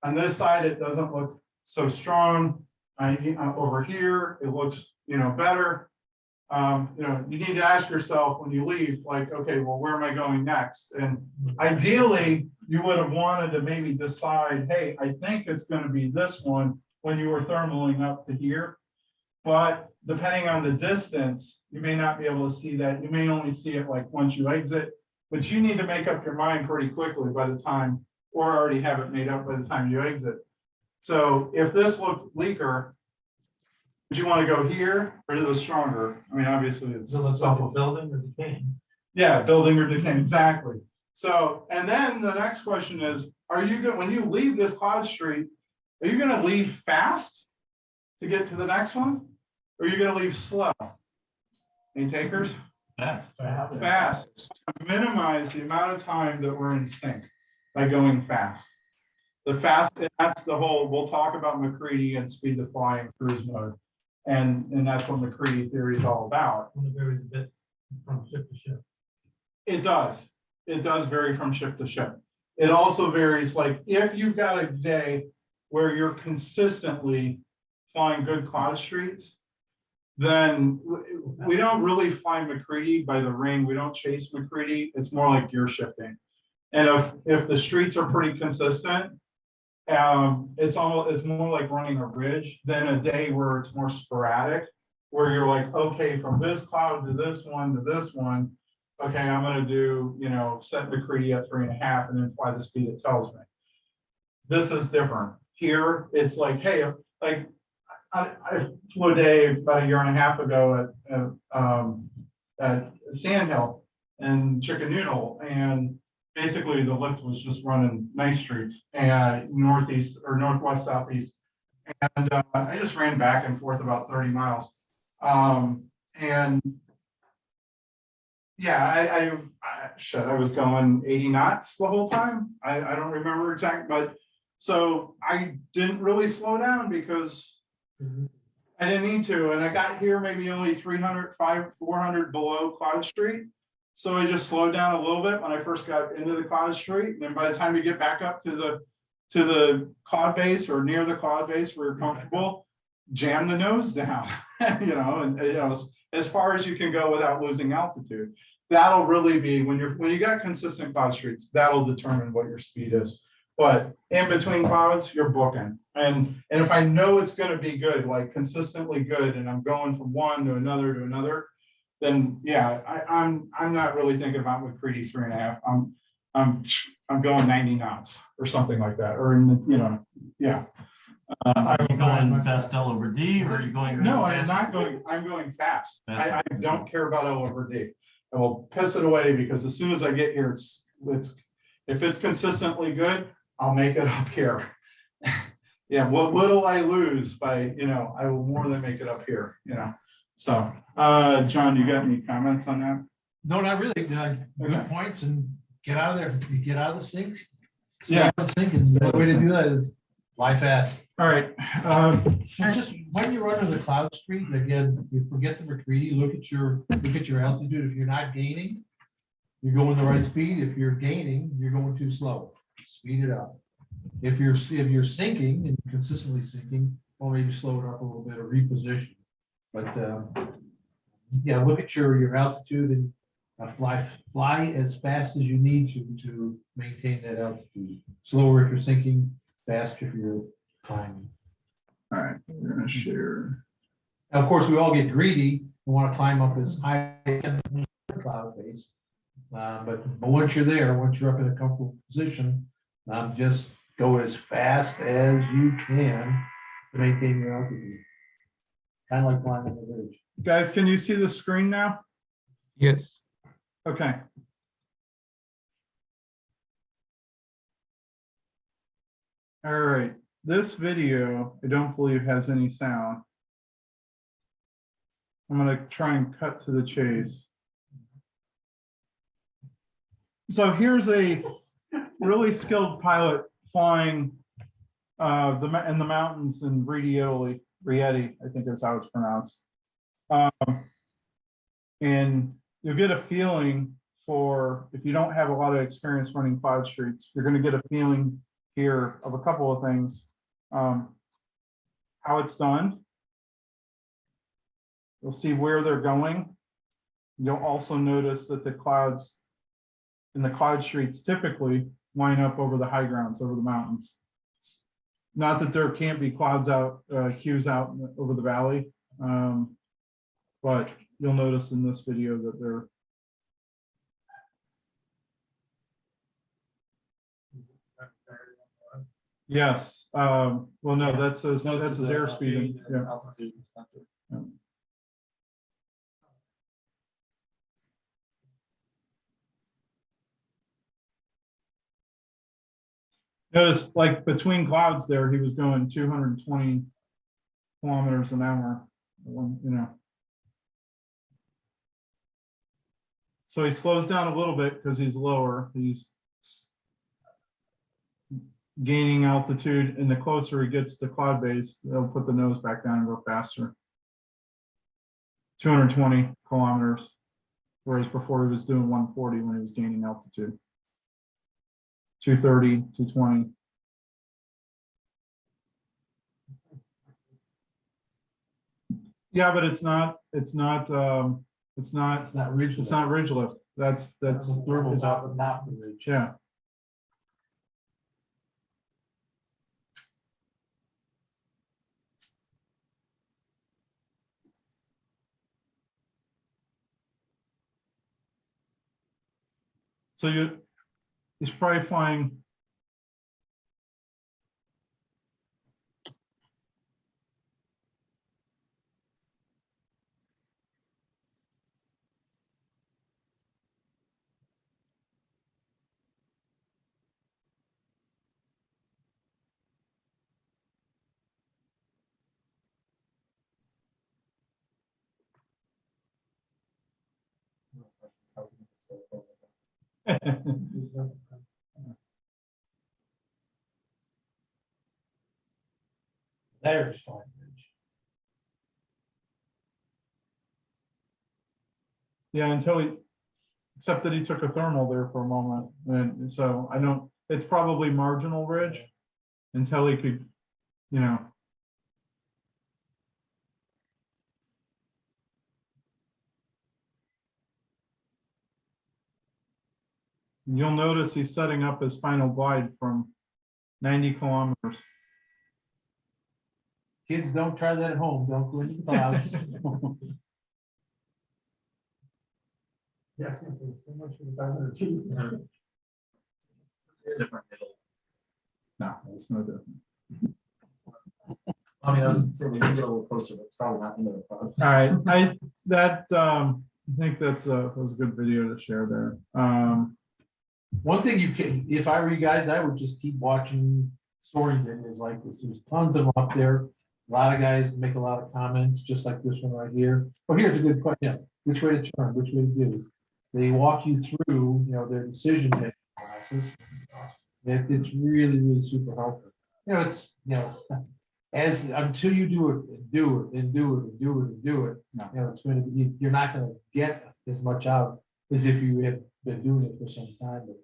On this side, it doesn't look so strong. Uh, uh, over here, it looks, you know, better. Um, you know, you need to ask yourself when you leave, like, okay, well, where am I going next? And ideally, you would have wanted to maybe decide, hey, I think it's gonna be this one when you were thermaling up to here. But depending on the distance, you may not be able to see that. You may only see it like once you exit. But you need to make up your mind pretty quickly by the time, or already have it made up by the time you exit. So if this looked weaker, would you want to go here or to the stronger? I mean, obviously it's. So let's off a building or decaying. Yeah, building or decay, exactly. So, and then the next question is, are you, go- when you leave this cloud street, are you gonna leave fast to get to the next one? Or are you gonna leave slow? Any takers? Yeah. Fast, minimize the amount of time that we're in sink by going fast. The fast, that's the whole, we'll talk about MacCready and speed to fly and cruise mode. And, and that's what MacCready theory is all about. When it varies a bit from ship to ship. It does. It does vary from ship to ship. It also varies, like, if you've got a day where you're consistently flying good cloud streets, then we don't really find MacCready by the ring. We don't chase MacCready. It's more like gear shifting. And if, if the streets are pretty consistent, um, it's all, it's more like running a ridge than a day where it's more sporadic, where you're like, okay, from this cloud to this one to this one, okay, I'm gonna do, you know, set MacCready at three and a half and then fly the speed it tells me. This is different. Here, it's like, hey, like, I, I flew a day about a year and a half ago at, at, um, at Sand Hill and Chicken Noodle, and basically the lift was just running nice Street and northeast or northwest, southeast. And, uh, I just ran back and forth about thirty miles. Um, and yeah, I, I, I, shit, I was going eighty knots the whole time. I, I don't remember exact, but so I didn't really slow down because I didn't need to, and I got here maybe only 300, 500, 400 below Cloud Street. So I just slowed down a little bit when I first got into the Cloud Street, and then by the time you get back up to the, to the cloud base or near the cloud base where you're comfortable, jam the nose down, (laughs) you know, and, you know, as, as far as you can go without losing altitude. That'll really be, when you're, when you got consistent cloud streets, that'll determine what your speed is. But in between clouds, you're booking. And, and if I know it's gonna be good, like consistently good, and I'm going from one to another to another, then yeah, I, I'm, I'm not really thinking about MacCready three and a half. I'm, I'm, I'm going ninety knots or something like that, or in the, you know, yeah. Uh, Are you going fast L over D or are you going? no, I'm not going, I'm going fast. I, I don't care about L over D. I will piss it away because as soon as I get here, it's, it's, if it's consistently good, I'll make it (laughs) up here. (laughs) Yeah, what little I lose by, you know, I will more than make it up here, you know, so, uh, John, you got any comments on that? No, not really. Uh, Okay. Good points and get out of there. You get out of the sink. stay Yeah. out of the Sink the way to do that is Fly fast. All right, um, And just when you're under the cloud street, again, you forget the MacCready, look at your, look at your altitude. If you're not gaining, you're going the right speed. If you're gaining, you're going too slow. Speed it up. If you're, if you're sinking and consistently sinking, well, maybe slow it up a little bit or reposition. But, um, yeah, look at your, your altitude and uh, fly, fly as fast as you need to, to maintain that altitude. Slower if you're sinking, faster if you're climbing. all right, we're gonna share. Now, of course, we all get greedy and want to climb up as high cloud base. Uh, but, but once you're there, once you're up in a comfortable position, um, just go as fast as you can to maintain your altitude. Kind of like climbing the ridge. Guys, can you see the screen now? Yes, Okay. All right, this video, I don't believe has any sound. I'm gonna try and cut to the chase. So here's a really skilled pilot flying uh, the, in the mountains in Rieti, Rieti, I think that's how it's pronounced. Um, And you'll get a feeling for, if you don't have a lot of experience running cloud streets, you're gonna get a feeling here of a couple of things. Um, How it's done. You'll see where they're going. You'll also notice that the clouds in the cloud streets typically line up over the high grounds, over the mountains. Not that there can't be clouds out, uh, hues out over the valley. Um, but you'll notice in this video that they're Yes, um, well, no, that's his, that's his airspeed, yeah. Notice like between clouds there, he was and twenty kilometers an hour, you know. So he slows down a little bit because he's lower, he's gaining altitude, and the closer he gets to cloud base, they'll put the nose back down and go faster. Two hundred and twenty kilometers, whereas before he was doing one forty when he was gaining altitude. 230, 220. Yeah, but it's not, it's not, um, it's not, It's not ridge. it's not ridge lift. That's, that's, thermal top of top of the ridge. yeah. So you, he's probably flying. (laughs) (laughs) There's fine ridge. Yeah, until he, except that he took a thermal there for a moment, and so I don't, it's probably marginal ridge. Until he could, you know. You'll notice he's setting up his final glide from ninety kilometers. Kids, don't try that at home. Don't go into the clouds. (laughs) Yes, so much for the five hundred feet. It's different middle. No, it's no different. I mean, I was saying we can get a little closer, but it's probably not into the cloud. All right, I, that, um, I think that's a, was a good video to share there. Um, One thing you can, if I were you guys, I would just keep watching soaring videos like this. There's tons of them up there. A lot of guys make a lot of comments, just like this one right here. Oh, here's a good question. Which way to turn, which way to do? They walk you through, you know, their decision making process. It- it's really, really super helpful. you know, it's, you know, as, until you do it, and do it, and do it, and do it, and do it, No. you know, it's gonna be, you- you're not gonna get as much out as if you have been doing it for some time, but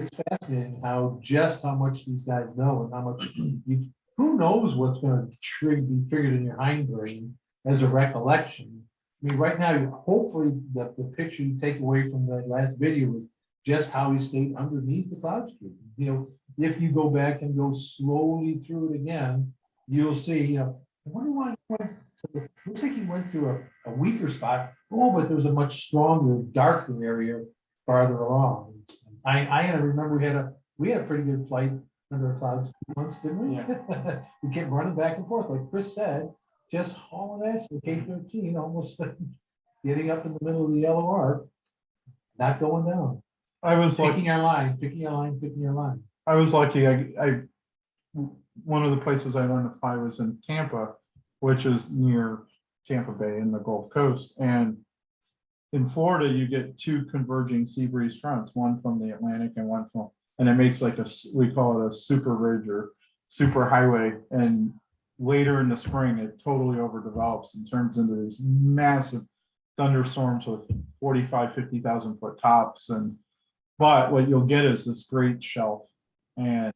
it's fascinating how, just how much these guys know and how much (clears throat) you, who knows what's gonna trigger, be triggered in your hindbrain as a recollection. I mean, right now, hopefully, the, the picture you take away from that last video is just how he stayed underneath the cloud street. You know, if you go back and go slowly through it again, you'll see, you know, I wonder why, why- so it looks like he went through a, a weaker spot. Oh, but there's a much stronger, darker area farther along. I, I remember we had a, we had a pretty good flight under a cloud once, didn't we? (laughs) We kept running back and forth, like Chris said, just hauling ass to K thirteen, almost (laughs) getting up in the middle of the yellow arc, not going down, I was like, picking our line, picking our line, picking our line. I was lucky, I, I, one of the places I learned to fly was in Tampa, which is near Tampa Bay in the Gulf Coast, and in Florida, you get two converging sea breeze fronts, one from the Atlantic and one from, and it makes like a we call it a super ridge or super highway, and later in the spring, it totally overdevelops and turns into these massive thunderstorms with 45, 50,000 foot tops, and but what you'll get is this great shelf and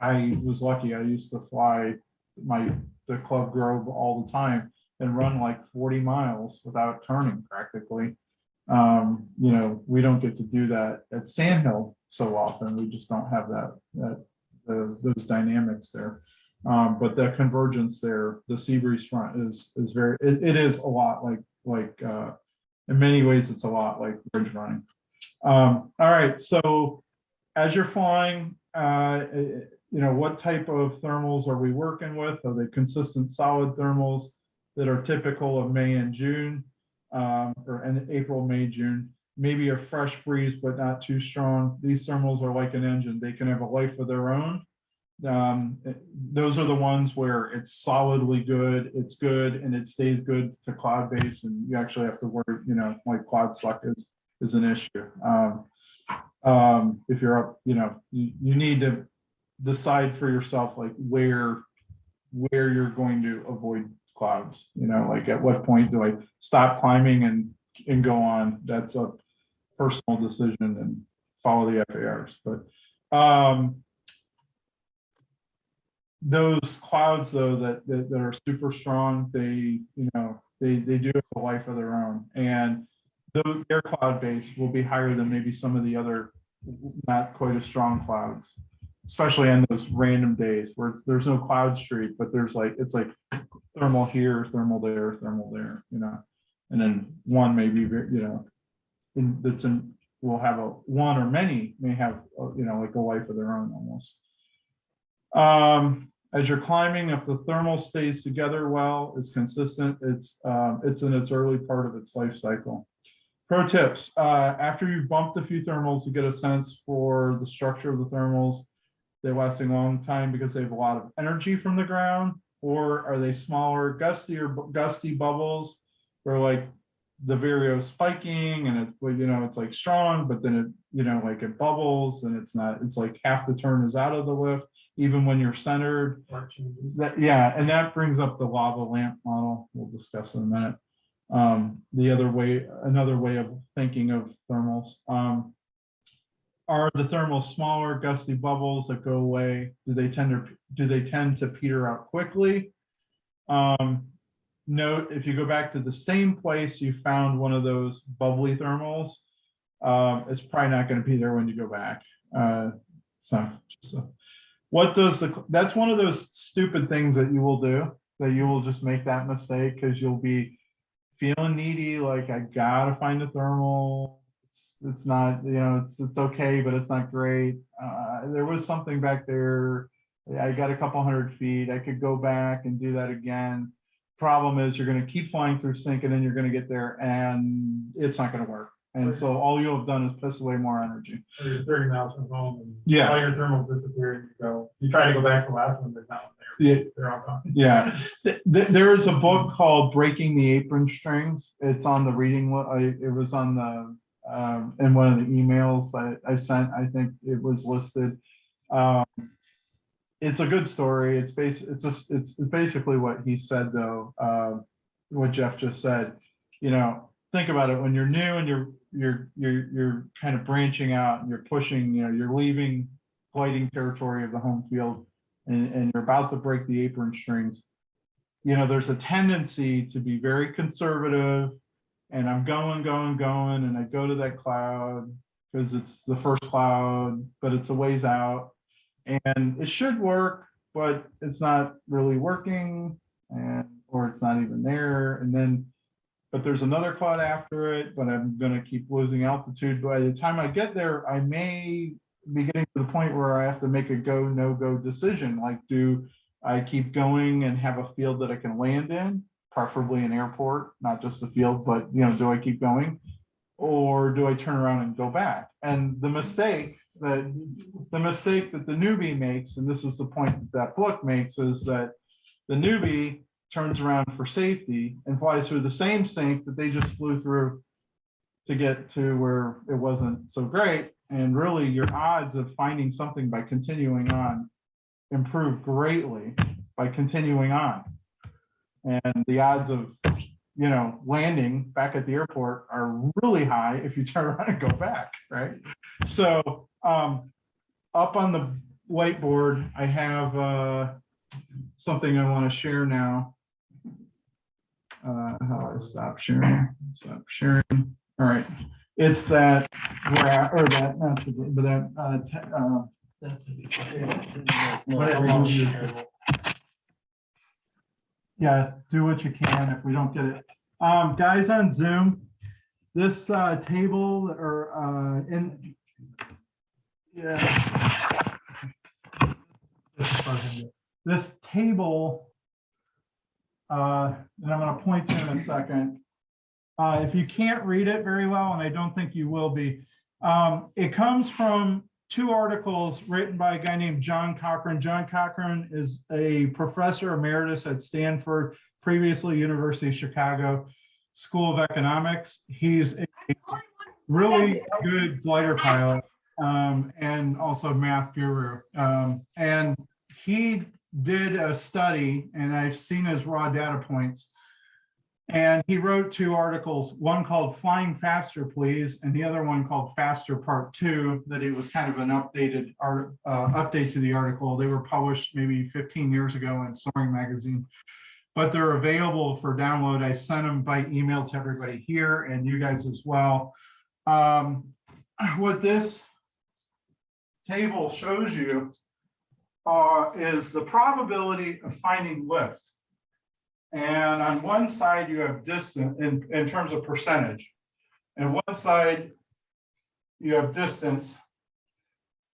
I was lucky, I used to fly my, the Club Grove all the time and run like forty miles without turning practically. Um, you know, we don't get to do that at Sand Hill so often, we just don't have that, that, those dynamics there. Um, but the convergence there, the sea breeze front is, is very, it, it is a lot like, like, uh, in many ways, it's a lot like bridge running. Um, all right, so as you're flying, uh, eh, you know, what type of thermals are we working with? Are they consistent solid thermals that are typical of May and June? Um, or in April, May, June, maybe a fresh breeze, but not too strong. These thermals are like an engine. They can have a life of their own. Um, eh, those are the ones where it's solidly good, it's good, and it stays good to cloud base, and you actually have to worry, you know, like cloud select is, is an issue. Um, um, if you're up, you know, you, you need to decide for yourself, like where, where you're going to avoid clouds, you know, like at what point do I stop climbing and, and go on? That's a personal decision and follow the FARs, but, um, those clouds though, that, that, that are super strong, they, you know, they, they do have a life of their own and though their cloud base will be higher than maybe some of the other not quite as strong clouds, especially on those random days where there's no cloud streak, but there's like, it's like thermal here, thermal there, thermal there, you know? And then one maybe, you know, in, that's in, will have a, one or many may have, uh, you know, like a life of their own almost. Um, as you're climbing, if the thermal stays together well, is consistent, it's, um, it's in its early part of its life cycle. Pro tips, uh, after you've bumped a few thermals, you get a sense for the structure of the thermals. They're lasting a long time because they have a lot of energy from the ground, or are they smaller, gusty or gusty bubbles? Where like the vario spiking and it's, well, you know, it's like strong, but then it, you know, like it bubbles and it's not, it's like half the turn is out of the lift, even when you're centered. That, yeah, and that brings up the lava lamp model we'll discuss in a minute. Um, the other way, another way of thinking of thermals, um. Are the thermals smaller gusty bubbles that go away? Do they tend to, do they tend to peter out quickly? Um, note, if you go back to the same place you found one of those bubbly thermals. Um, it's probably not gonna be there when you go back, uh, so, just a- what does the, that's one of those stupid things that you will do, that you will just make that mistake because you'll be feeling needy, like I gotta find a thermal. It's, it's not, you know, it's, it's okay, but it's not great. Uh, there was something back there. I got a couple hundred feet. I could go back and do that again. Problem is you're gonna keep flying through sink and then you're gonna get there and it's not gonna work. And so all you'll have done is piss away more energy. Or You're thirty miles from home and Yeah. all your thermals disappear and you go, you try to go back to the last one, they're not there. Yeah, They're all gone. (laughs) Yeah, Th- th- there is a book called Breaking the Apron Strings. It's on the reading, it was on the, um, in one of the emails I, I sent, I think it was listed. Um, it's a good story. It's it's a, it's basically what he said though, uh, what Jeff just said. You know, think about it, when you're new and you're, you're, you're, you're kind of branching out and you're pushing, you know, you're leaving gliding territory of the home field and, and you're about to break the apron strings. You know, there's a tendency to be very conservative and I'm going, going, going, and I go to that cloud because it's the first cloud, but it's a ways out. And it should work, but it's not really working and, or it's not even there. And then, but there's another cloud after it, but I'm gonna keep losing altitude. By the time I get there, I may be getting to the point where I have to make a go, no go decision. Like, do I keep going and have a field that I can land in? Preferably an airport, not just the field, but you know, do I keep going? Or do I turn around and go back? And the mistake that, the mistake that the newbie makes, and this is the point that that book makes, is that the newbie turns around for safety and flies through the same sink that they just flew through to get to where it wasn't so great. And really your odds of finding something by continuing on improve greatly by continuing on. And the odds of, you know, landing back at the airport are really high if you turn (laughs) around and go back, right? So um, up on the whiteboard, I have uh, something I want to share now. Uh, how do I stop sharing? Stop sharing. All right. It's that, gra- or that, not the, but that, uh, uh, whatever you use. Yeah, do what you can if we don't get it. Um, guys on Zoom, this, uh, table or, uh, in. Yeah. This table. Uh, and I'm gonna point to in a second. Uh, if you can't read it very well, and I don't think you will be, um, it comes from two articles written by a guy named John Cochrane. John Cochrane is a professor emeritus at Stanford, previously University of Chicago School of Economics. He's a really good glider pilot um, and also math guru. Um, and he did a study, and I've seen his raw data points. And he wrote two articles, one called Flying Faster, Please, and the other one called Faster Part Two, that it was kind of an updated art, uh, update to the article. They were published maybe 15 years ago in Soaring Magazine. But they're available for download. I sent them by email to everybody here and you guys as well. Um, what this table shows you uh, is the probability of finding lift. And on one side, you have distance in, in terms of percentage. And one side, you have distance,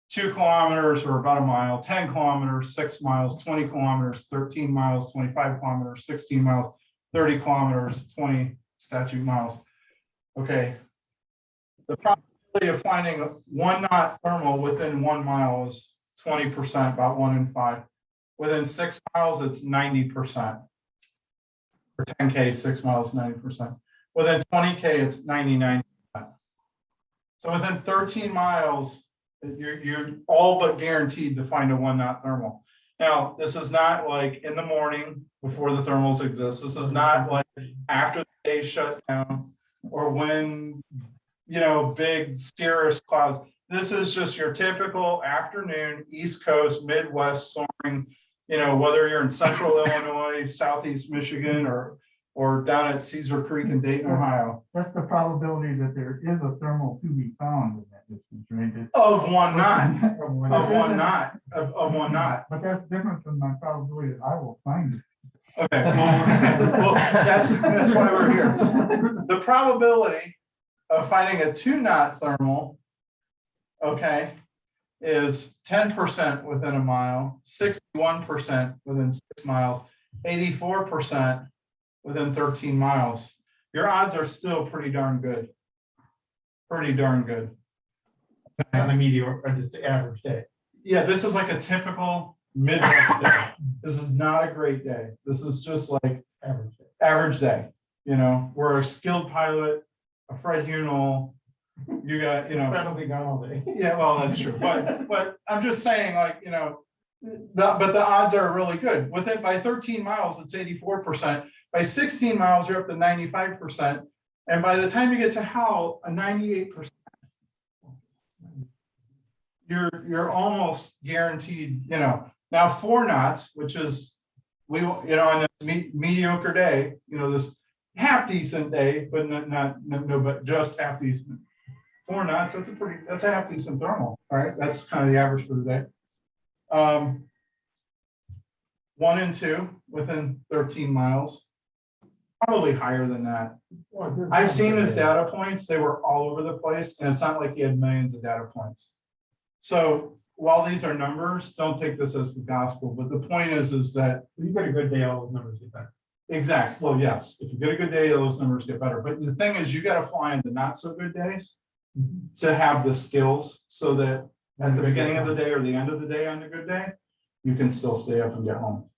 two kilometers or about a mile, 10 kilometers, six miles, 20 kilometers, 13 miles, 25 kilometers, 16 miles, 30 kilometers, 20 statute miles. Okay. The probability of finding one knot thermal within one mile is 20%, about one in five. Within six miles, it's 90%. For 10K, six miles, 90%. Within 20K, it's 99. So within 13 miles, you're, you're all but guaranteed to find a one knot thermal. Now, this is not like in the morning before the thermals exist. This is not like after the day shut down or when, you know, big cirrus clouds. This is just your typical afternoon, East Coast, Midwest soaring, you know, whether you're in central Illinois, southeast Michigan, or or down at Caesar Creek in Dayton, Ohio. That's the probability that there is a thermal to be found in that distance, right? It's- Of one knot, Of one knot, of, of one knot. But that's different from my probability that I will find it. Okay, well, well, that's, that's why we're here. The probability of finding a two knot thermal, okay, is ten percent within a mile, sixty-one percent within six miles, eighty-four percent within thirteen miles. Your odds are still pretty darn good. Pretty darn good. On a meteor, or just the average day. Yeah, this is like a typical Midwest day. This is not a great day. This is just like Average day. average day. You know, we're a skilled pilot, a Fred Hunol. You got, you know, That'll be gone all day. yeah, well, that's true. But, but I'm just saying like, you know, The- but the odds are really good. Within, by thirteen miles, it's eighty-four percent. By sixteen miles, you're up to ninety-five percent. And by the time you get to Howell, a ninety-eight percent. You're, you're almost guaranteed, you know, now four knots, which is, we, you know, on a me- mediocre day, you know, this half decent day, but not, not, no, no, but just half decent. Four knots, that's a pretty, that's a half decent thermal, all right? That's kind of the average for the day. Um. One and two within thirteen miles. Probably higher than that. I've seen his data points, they were all over the place, and it's not like he had millions of data points. So while these are numbers, don't take this as the gospel, but the point is, is that You get a good day, all those numbers get better. Exact, well, yes, if you get a good day, those numbers get better, but the thing is, you gotta fly in the not so good days. Mm-hmm. To have the skills, so that at the beginning of the day or the end of the day on a good day, you can still stay up and get home.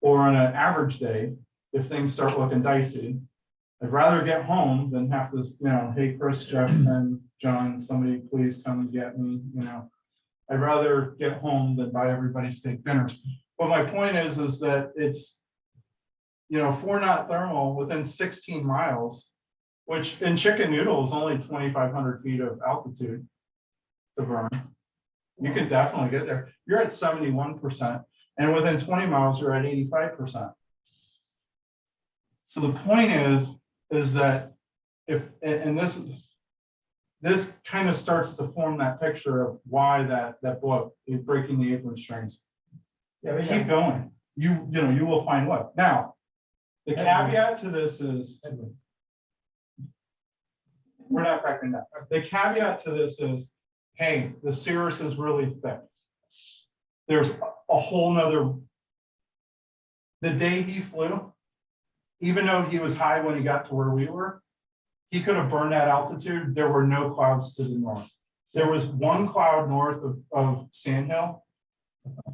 Or on an average day, if things start looking dicey, I'd rather get home than have to, you know, hey, Chris, Jeff, (clears throat) and John, somebody please come and get me, you know. I'd rather get home than buy everybody steak dinners, but my point is, is that it's you know, four knot thermal within sixteen miles, which in Chicken Noodle is only twenty-five hundred feet of altitude to burn. You could definitely get there. You're at seventy-one percent, and within twenty miles, you're at eighty-five percent. So the point is, is that if, and, this this kind of starts to form that picture of why that, that book, is Breaking the Apron Strings. Yeah, we Keep have- going. You, you know, you will find what. Now, the caveat to this is, we're not cracking that. The caveat to this is, hey, the cirrus is really thick. There's a- whole nother. The day he flew, even though he was high when he got to where we were, he could have burned that altitude. There were no clouds to the north. There was one cloud north of, of Sand Hill.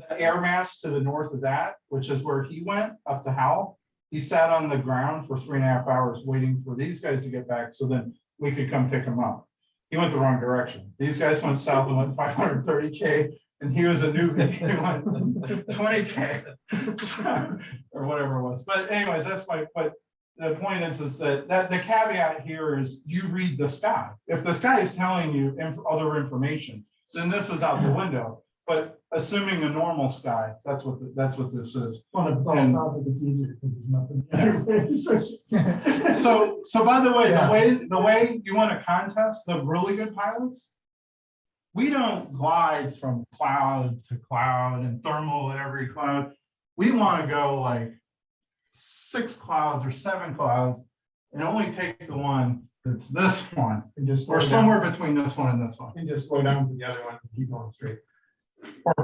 The air mass to the north of that, which is where he went up to Howell. He sat on the ground for three and a half hours waiting for these guys to get back, so then we could come pick him up. He went the wrong direction. These guys went south and went five hundred thirty K, and he was a newbie, (laughs) he went twenty K. (laughs) Or whatever it was, but anyways, that's my, but the point is, is that, that the caveat here is you read the sky. If the sky is telling you inf- other information, then this is out the window. But assuming a normal sky, that's what, the- that's what this is. Well, it's all And- sounds like it's easier because there's nothing. (laughs) So, so by the way, the Yeah. way, the way you want to contest the really good pilots. We don't glide from cloud to cloud and thermal at every cloud. We want to go like six clouds or seven clouds and only take the one that's this one, And just slow or down. somewhere between this one and this one. And just slow down to the other one and keep going straight.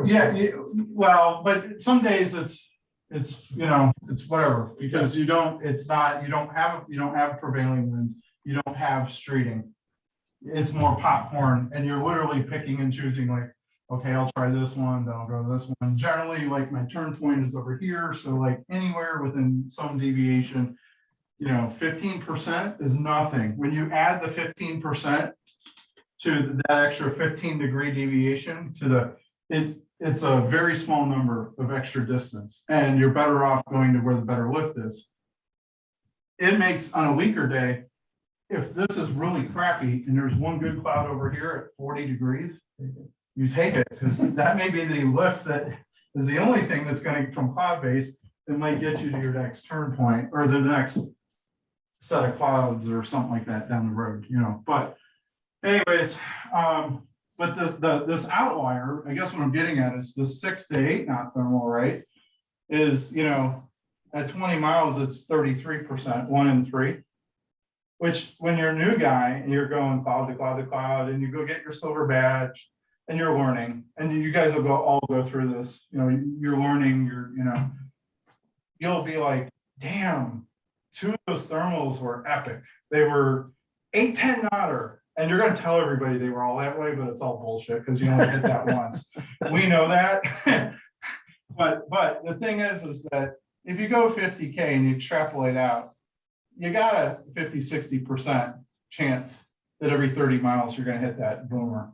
Yeah, you- well, but some days it's, it's, you know, it's whatever, because you don't, it's not, you don't have, you don't have prevailing winds, you don't have streeting. It's more popcorn, and you're literally picking and choosing like, okay, I'll try this one, then I'll go to this one. Generally, like my turn point is over here, so like anywhere within some deviation. You know, fifteen percent is nothing. When you add the fifteen percent to that extra fifteen degree deviation to the it, it's a very small number of extra distance and you're better off going to where the better lift is. It makes on a weaker day, if this is really crappy and there's one good cloud over here at forty degrees, you take it because that may be the lift that is the only thing that's going to from cloud base that might get you to your next turn point or the next set of clouds or something like that down the road, you know, but anyways, um, but the, the, this outlier, I guess what I'm getting at is the six to eight knot thermal, right? Is, you know, at twenty miles, it's thirty-three percent, one in three. Which, when you're a new guy and you're going cloud to cloud to cloud and you go get your silver badge and you're learning, and you guys will go, all go through this, you know, you're learning, you're, you know. You'll be like, damn, two of those thermals were epic. They were eight, ten knotter. And you're gonna tell everybody they were all that way, but it's all bullshit, because you only hit that (laughs) once. We know that. (laughs) But, but the thing is, is that if you go fifty K and you extrapolate out, you got a 50, 60 percent chance that every thirty miles you're gonna hit that boomer.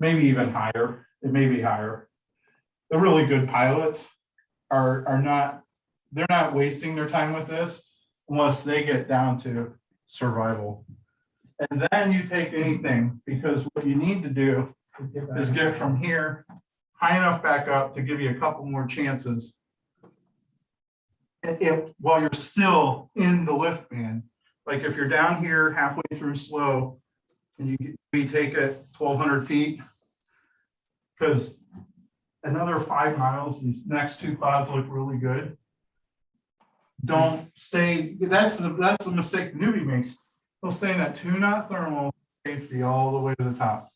Maybe even higher, it may be higher. the really good pilots are, are not, they're not wasting their time with this unless they get down to survival. And then you take anything, because what you need to do is get from here high enough back up to give you a couple more chances. If, while you're still in the lift band, like if you're down here halfway through slow and you, we take it twelve hundred feet. Because another five miles, these next two clouds look really good. Don't stay, that's the, that's the mistake the newbie makes. They'll stay in that two knot thermal safety all the way to the top.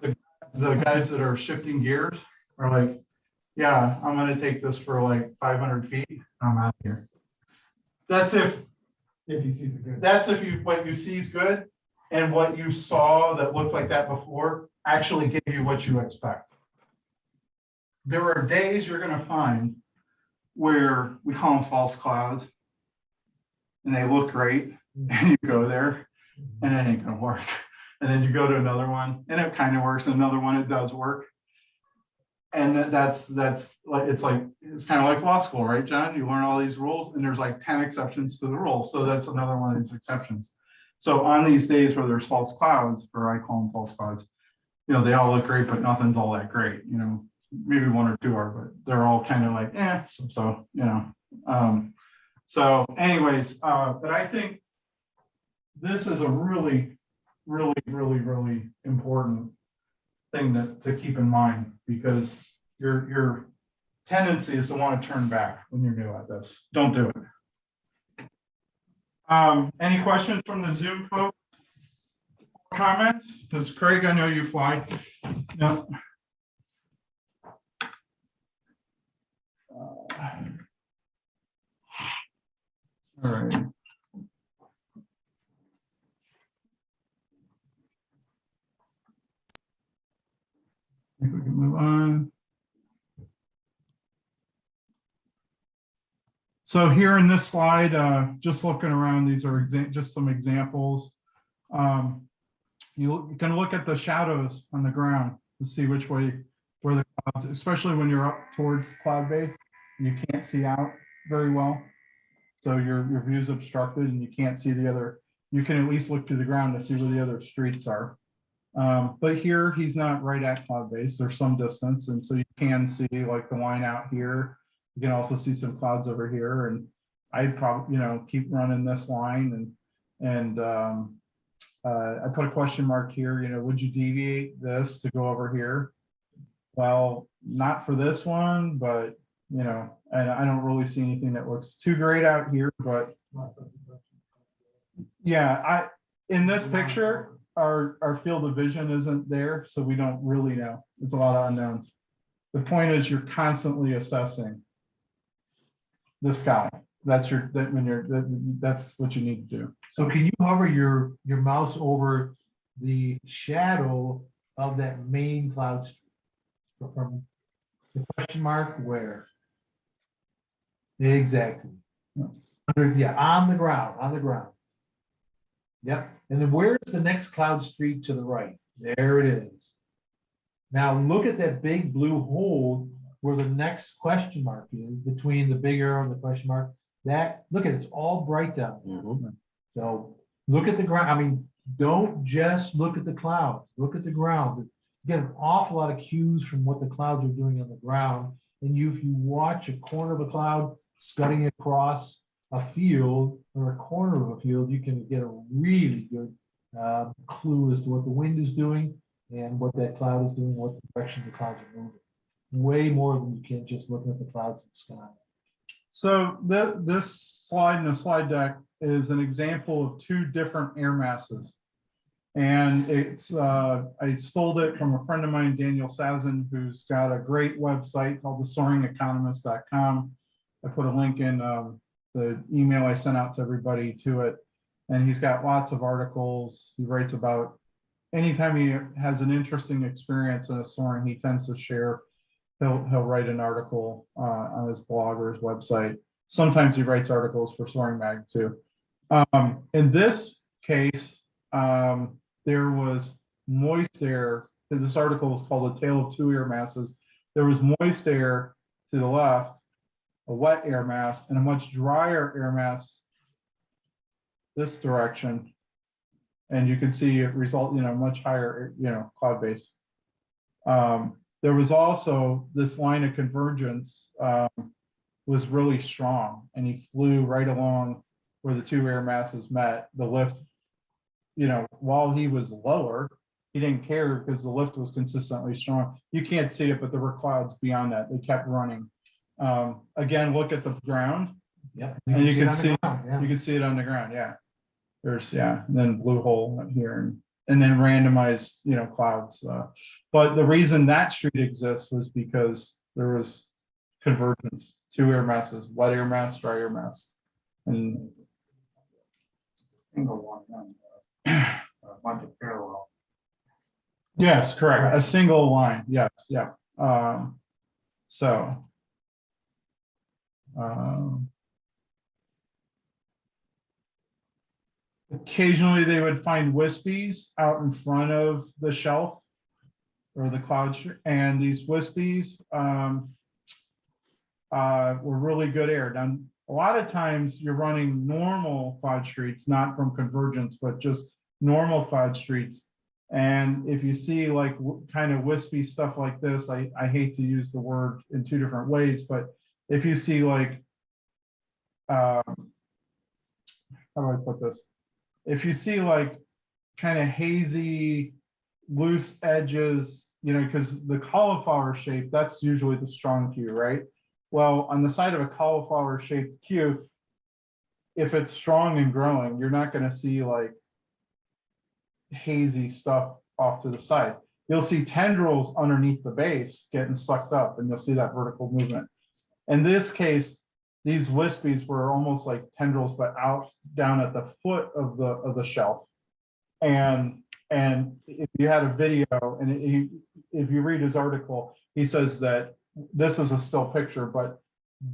The the guys that are shifting gears are like, yeah, I'm gonna take this for like five hundred feet, I'm out of here. That's if, If you see the good. that's if you, what you see is good, and what you saw that looked like that before actually give you what you expect. There are days you're gonna find where we call them false clouds. And they look great, and you go there, and it ain't gonna work. (laughs) And then you go to another one, and it kind of works, another one, it does work. And that's, that's like, it's like, it's kind of like law school, right, John? You learn all these rules, and there's like ten exceptions to the rule, so that's another one of these exceptions. So on these days where there's false clouds, or I call them false clouds, you know, they all look great, but nothing's all that great, you know, maybe one or two are, but they're all kind of like, eh, so, so, you know. Um, so anyways, uh, but I think this is a really, really, really, really important thing that, to keep in mind, because your, your tendency is to want to turn back when you're new at this. Don't do it. Um, any questions from the Zoom folks? Comments? Because Craig, I know you fly. No. Uh, All right. I think we can move on. So here in this slide, uh, just looking around, these are just some examples. Um, You you can look at the shadows on the ground to see which way, where the clouds, especially when you're up towards cloud base, you can't see out very well. So your, your view's obstructed and you can't see the other, you can at least look to the ground to see where the other streets are. Um, but here, he's not right at cloud base, there's some distance, and so you can see like the line out here. You can also see some clouds over here, and I'd probably, you know, keep running this line and, and, um, uh, I put a question mark here, you know, would you deviate this to go over here? Well, not for this one, but, you know, and I don't really see anything that looks too great out here, but yeah, I, in this picture, our, our field of vision isn't there, so we don't really know. It's a lot of unknowns. The point is you're constantly assessing the sky. That's your, that when you're, that, that's what you need to do. So can you hover your, your mouse over the shadow of that main cloud? From the question mark where? Exactly. Under- Yeah, on the ground, on the ground. Yep, and then where's the next cloud streak to the right? There it is. Now look at that big blue hole where the next question mark is between the big arrow and the question mark. That, look at it, it's all bright down there. Mhm. So look at the ground, I mean, don't just look at the clouds, look at the ground. You Get an awful lot of cues from what the clouds are doing on the ground. And you, if you watch a corner of a cloud scudding across a field or a corner of a field, you can get a really good uh, clue as to what the wind is doing and what that cloud is doing, what direction the clouds are moving. Way more than you can just looking at the clouds in the sky. So the, this slide in the slide deck is an example of two different air masses. And it's, uh, I stole it from a friend of mine, Daniel Sazhin, who's got a great website called thesoaringeconomist.com. I put a link in, um, the email I sent out to everybody to it. And he's got lots of articles. He writes about, anytime he has an interesting experience in a soaring, he tends to share he'll, he'll write an article uh, on his blog or his website. Sometimes he writes articles for Soaring Mag too. Um, in this case, um, there was moist air this article was called A Tale of Two Air Masses. There was moist air to the left, a wet air mass, and a much drier air mass this direction. And you can see it result, you know, much higher, you know, cloud base. Um, there was also this line of convergence, um, was really strong and he flew right along where the two air masses met, the lift. You know, while he was lower, he didn't care because the lift was consistently strong. You can't see it, but there were clouds beyond that. They kept running. Um, again, look at the ground. Yep. And you can it on the see- ground, yeah. You can see it on the ground, yeah. There's, yeah, and then blue hole up here and, and then randomized, you know, clouds. uh, But the reason that street exists was because there was convergence, two air masses, wet air mass, dry air mass. And Single one, um, uh, a bunch of parallel. yes, correct, a single line, yes, yeah. Um, so. Um, Occasionally, they would find wispies out in front of the shelf. Or the cloud, and these wispies, um. Uh, were really good air. Now, a lot of times you're running normal cloud streets, not from convergence, but just normal cloud streets. And if you see like kind of wispy stuff like this, I, I hate to use the word in two different ways, but if you see like. um, How do I put this? If you see like kind of hazy, loose edges, you know, because the cauliflower shape, that's usually the strong cue, right? Well, on the side of a cauliflower shaped cue, if it's strong and growing, you're not gonna see like hazy stuff off to the side. You'll see tendrils underneath the base getting sucked up and you'll see that vertical movement. In this case, these wispies were almost like tendrils, but out down at the foot of the, of the shelf. And, and if you had a video and he, if you read his article, he says that this is a still picture, but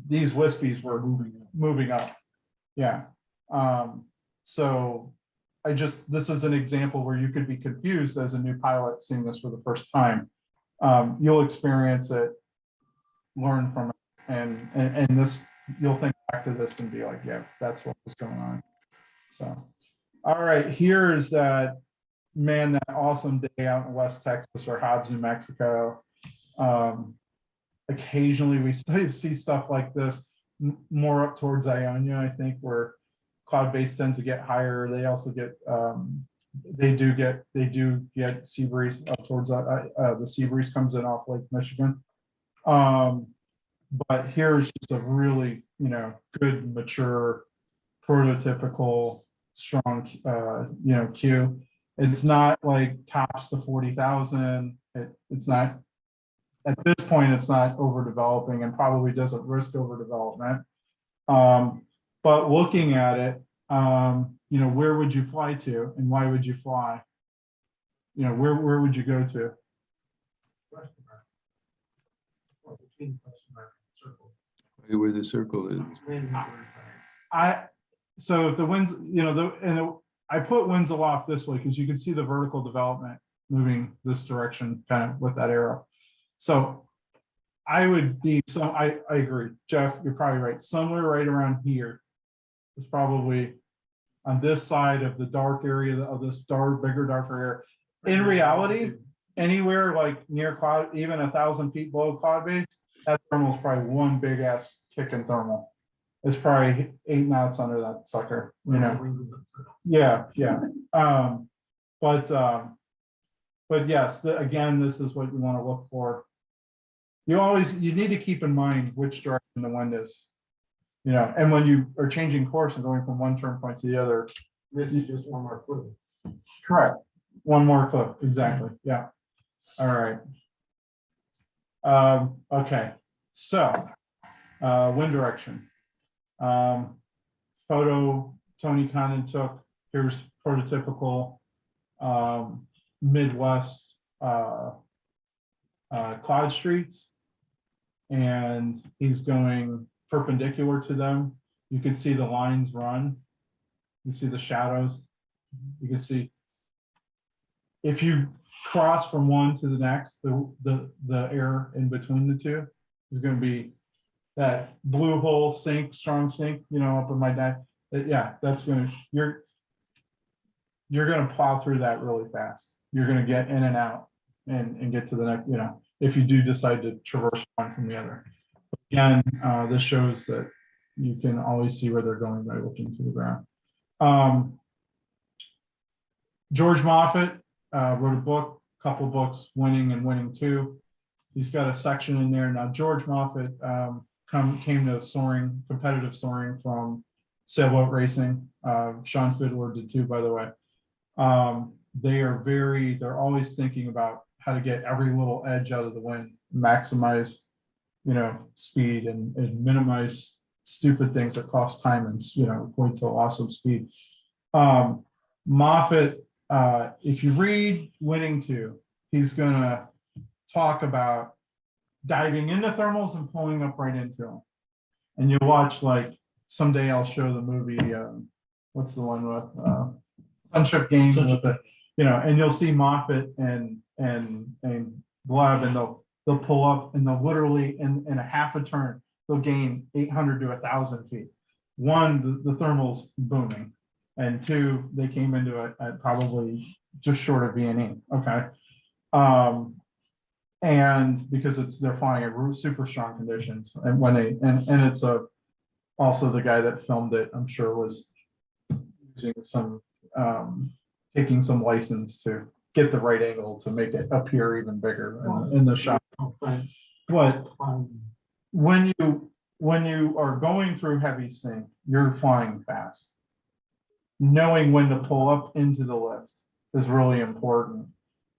these wispies were moving, moving up. Yeah. Um, so I just, this is an example where you could be confused as a new pilot seeing this for the first time. Um, you'll experience it, learn from and, and, and this, you'll think back to this and be like, yeah, that's what was going on. So, all right, here's that, man, that awesome day out in West Texas or Hobbs, New Mexico. Um, occasionally we (laughs) see stuff like this more up towards Ionia, I think, where cloud base tends to get higher. They also get, um, they do get, they do get sea breeze up towards, uh, uh, the sea breeze comes in off Lake Michigan. Um, but here's just a really, you know, good, mature, prototypical, strong, uh, you know, cue. It's not like tops to forty thousand. It, it's not at this point, it's not overdeveloping and probably doesn't risk overdevelopment. Um, but looking at it, um, you know, where would you fly to and why would you fly? You know, where, where would you go to? Or between. Where the circle is. I, so the winds, you know, the, and it- I put winds aloft this way because you can see the vertical development moving this direction kind of with that arrow. So I would be, so I, I agree, Jeff, you're probably right, somewhere right around here is probably on this side of the dark area of this dark, bigger, darker area. In reality, anywhere like near cloud, even a thousand feet below cloud base, that thermal is probably one big ass kick in thermal. It's probably eight knots under that sucker, you know? Yeah, yeah, um, but, um, but yes, the, again, this is what you want to look for. You always, you need to keep in mind which direction the wind is. You know, and when you are changing course and going from one turn point to the other. This is just one more clue. Correct. One more clip, exactly, yeah. All right. Um, okay, so, uh, wind direction. Um, photo Tony Condon took, here's prototypical, um, Midwest, uh, uh, cloud streets. And he's going perpendicular to them. You can see the lines run. You see the shadows. You can see if you cross from one to the next, the, the, the air in between the two is gonna be that blue hole sink, strong sink, you know, up in my deck. That, yeah, that's gonna, you're, you're gonna plow through that really fast. You're gonna get in and out and, and get to the next, you know, if you do decide to traverse one from the other. Again, uh, this shows that you can always see where they're going by looking to the ground. Um, George Moffat, uh, wrote a book, couple books, Winning and Winning Two. He's got a section in there. Now, George Moffat, um, come, came to soaring, competitive soaring from sailboat racing. Uh, Sean Fidler did too, by the way. Um, they are very, they're always thinking about how to get every little edge out of the wind, maximize, you know, speed and, and minimize stupid things that cost time and, you know, point to of speed. Um, Moffat, uh, if you read Winning Two, he's gonna talk about diving into thermals and pulling up right into them. And you watch like, someday I'll show the movie, um, what's the one with, uh, Sunship Games with the, you know, and you'll see Moffat and, and, and Gleb and they'll, they'll pull up and they'll literally in, in a half a turn, they'll gain eight hundred to a thousand feet. One, the, the thermal's booming. And two, they came into it at probably just short of V and E, okay? Um, and because it's, they're flying at super strong conditions and when they, and, and it's a, also the guy that filmed it, I'm sure was using some, um, taking some license to get the right angle to make it appear even bigger in, in the shot. But when you, when you are going through heavy sink, you're flying fast. Knowing when to pull up into the lift is really important.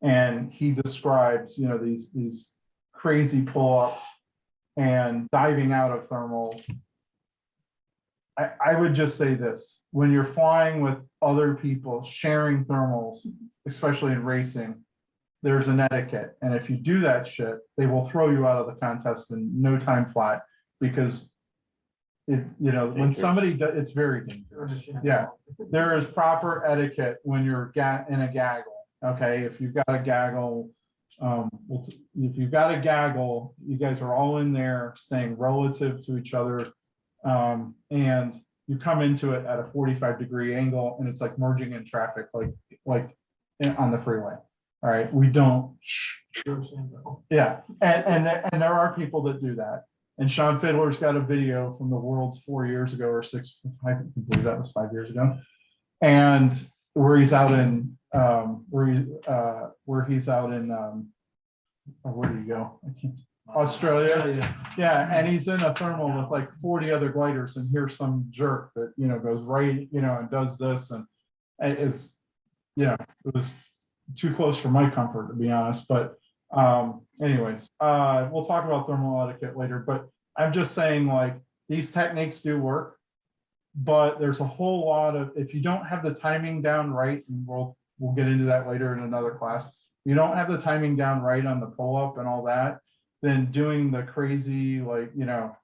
And he describes, you know, these, these crazy pull-ups and diving out of thermals. I, I would just say this, when you're flying with other people, sharing thermals, especially in racing, there's an etiquette. And if you do that shit, they will throw you out of the contest in no time flat because it, you know, when Dangerous. somebody, do- it's very dangerous. Yeah, there is proper etiquette when you're ga- in a gaggle, okay? If you've got a gaggle, um, well, t- if you've got a gaggle, you guys are all in there staying relative to each other. Um, and you come into it at a forty-five degree angle and it's like merging in traffic, like, like in- on the freeway. All right, we don't, yeah, and, and, and there are people that do that. And Sean Fidler's got a video from the Worlds four years ago or six, I believe that was five years ago. And where he's out in, um, where he, uh, where he's out in, um, oh, where do you go? I can't- Australia. Yeah, and he's in a thermal with like forty other gliders and here's some jerk that, you know, goes right, you know, and does this and it- it's, know, it was too close for my comfort, to be honest, but um, anyways, uh, we'll talk about thermal etiquette later, but I'm just saying like, these techniques do work. But there's a whole lot of, if you don't have the timing down right, and we'll, we'll get into that later in another class. You don't have the timing down right on the pull up and all that, then doing the crazy, like, you know.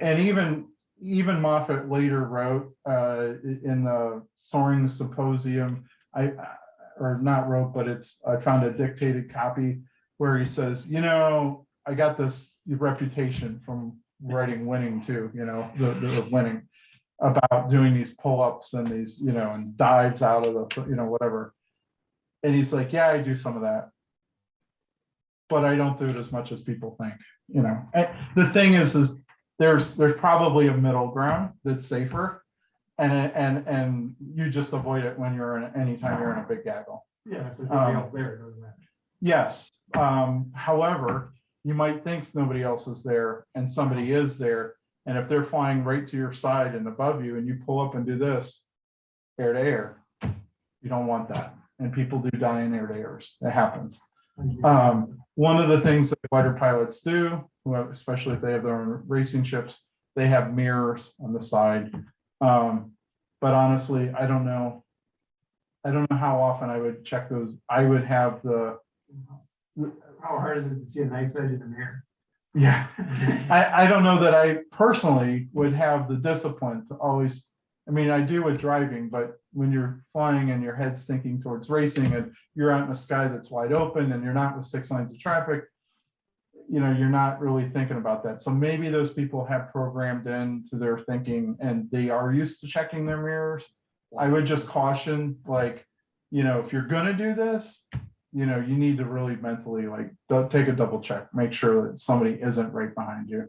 And even, even Moffat later wrote, uh, in the soaring symposium, I, or not wrote, but it's, I found a dictated copy where he says, you know, I got this reputation from writing Winning Two, you know, the, the winning about doing these pull-ups and these, you know, and dives out of the, you know, whatever. And he's like, yeah, I do some of that. But I don't do it as much as people think, you know, and the thing is, is there's, there's probably a middle ground that's safer. And, and, and you just avoid it when you're in, anytime you're in a big gaggle. Yeah, if there's nobody Um, else there, it doesn't matter. Yes, um, however, you might think nobody else is there and somebody is there. And if they're flying right to your side and above you and you pull up and do this, air to air, you don't want that. And people do die in air to airs. It happens. Um, one of the things that fighter pilots do, especially if they have their own racing ships, they have mirrors on the side. Um, but honestly, I don't know. I don't know how often I would check those. I would have the, How hard is it to see a knife's edge in the mirror? yeah. (laughs) I, I don't know that I personally would have the discipline to always I mean, I do with driving, but when you're flying and your head's thinking towards racing and you're out in a sky that's wide open and you're not with six lanes of traffic, you know, you're not really thinking about that. So maybe those people have programmed into their thinking and they are used to checking their mirrors. I would just caution, like, you know, if you're gonna do this, you know, you need to really mentally like, take a double check, make sure that somebody isn't right behind you.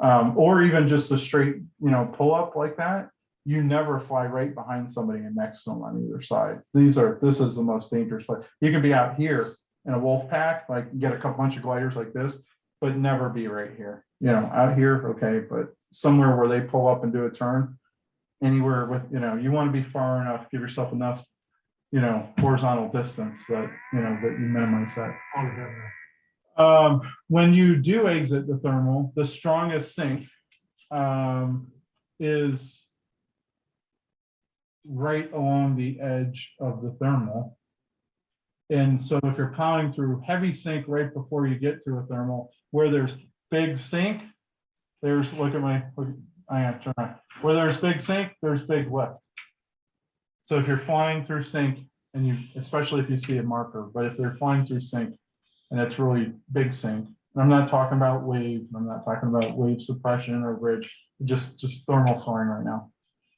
Um, or even just a straight, you know, pull up like that, you never fly right behind somebody and next to them on either side. These are, this is the most dangerous place. You can be out here in a wolf pack, like get a couple bunch of gliders like this, but never be right here. You know, out here, okay, but somewhere where they pull up and do a turn. Anywhere with, you know, you want to be far enough, give yourself enough, you know, horizontal distance that, you know, that you minimize that. Um, when you do exit the thermal, the strongest sink um, is right along the edge of the thermal. And so if you're plowing through heavy sink right before you get to a thermal, where there's big sink, there's, look at my, look, I am trying, where there's big sink, there's big lift. So if you're flying through sink and you, especially if you see a marker, but if they're flying through sink and it's really big sink, and I'm not talking about wave, I'm not talking about wave suppression or bridge, just, just thermal soaring right now.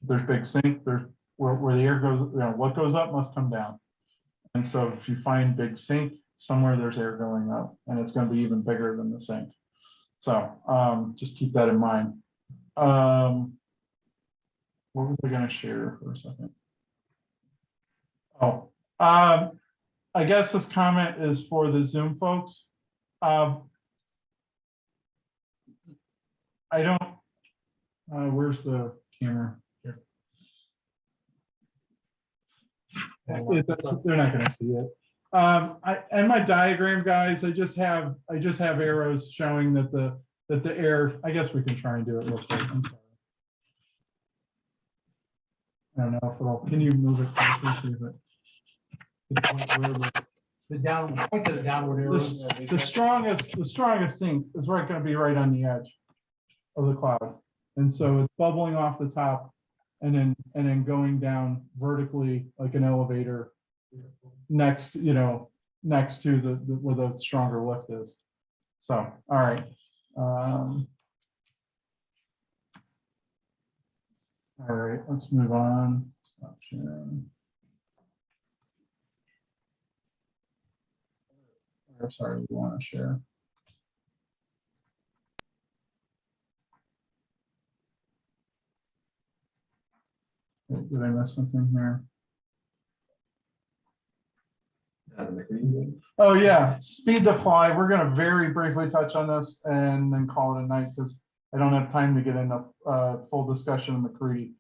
There's big sink, there's where, where the air goes, you know, what goes up must come down. And so if you find big sink, somewhere there's air going up and it's gonna be even bigger than the sink. So, um, just keep that in mind. Um. What was I gonna share for a second? Oh, um, I guess this comment is for the Zoom folks. Um. I don't, uh, where's the camera? They're not gonna see it. Um, I, and my diagram, guys, I just have, I just have arrows showing that the, that the air, I guess we can try and do it real quick. I'm sorry. I don't know if it'll, can you move it? Closer, see if it- it's where the- The down, point to the downward arrow. This- The strongest, the strongest sink is right gonna be right on the edge of the cloud. And so it's bubbling off the top and then, and then going down vertically like an elevator next, you know, next to the, the- where the stronger lift is. So, all right. um, All right, let's move on. Stop sharing. Or sorry, we want to share. Did I miss something here? Oh, yeah, speed to fly. We're gonna very briefly touch on this and then call it a night because I don't have time to get into uh full discussion of MacCready.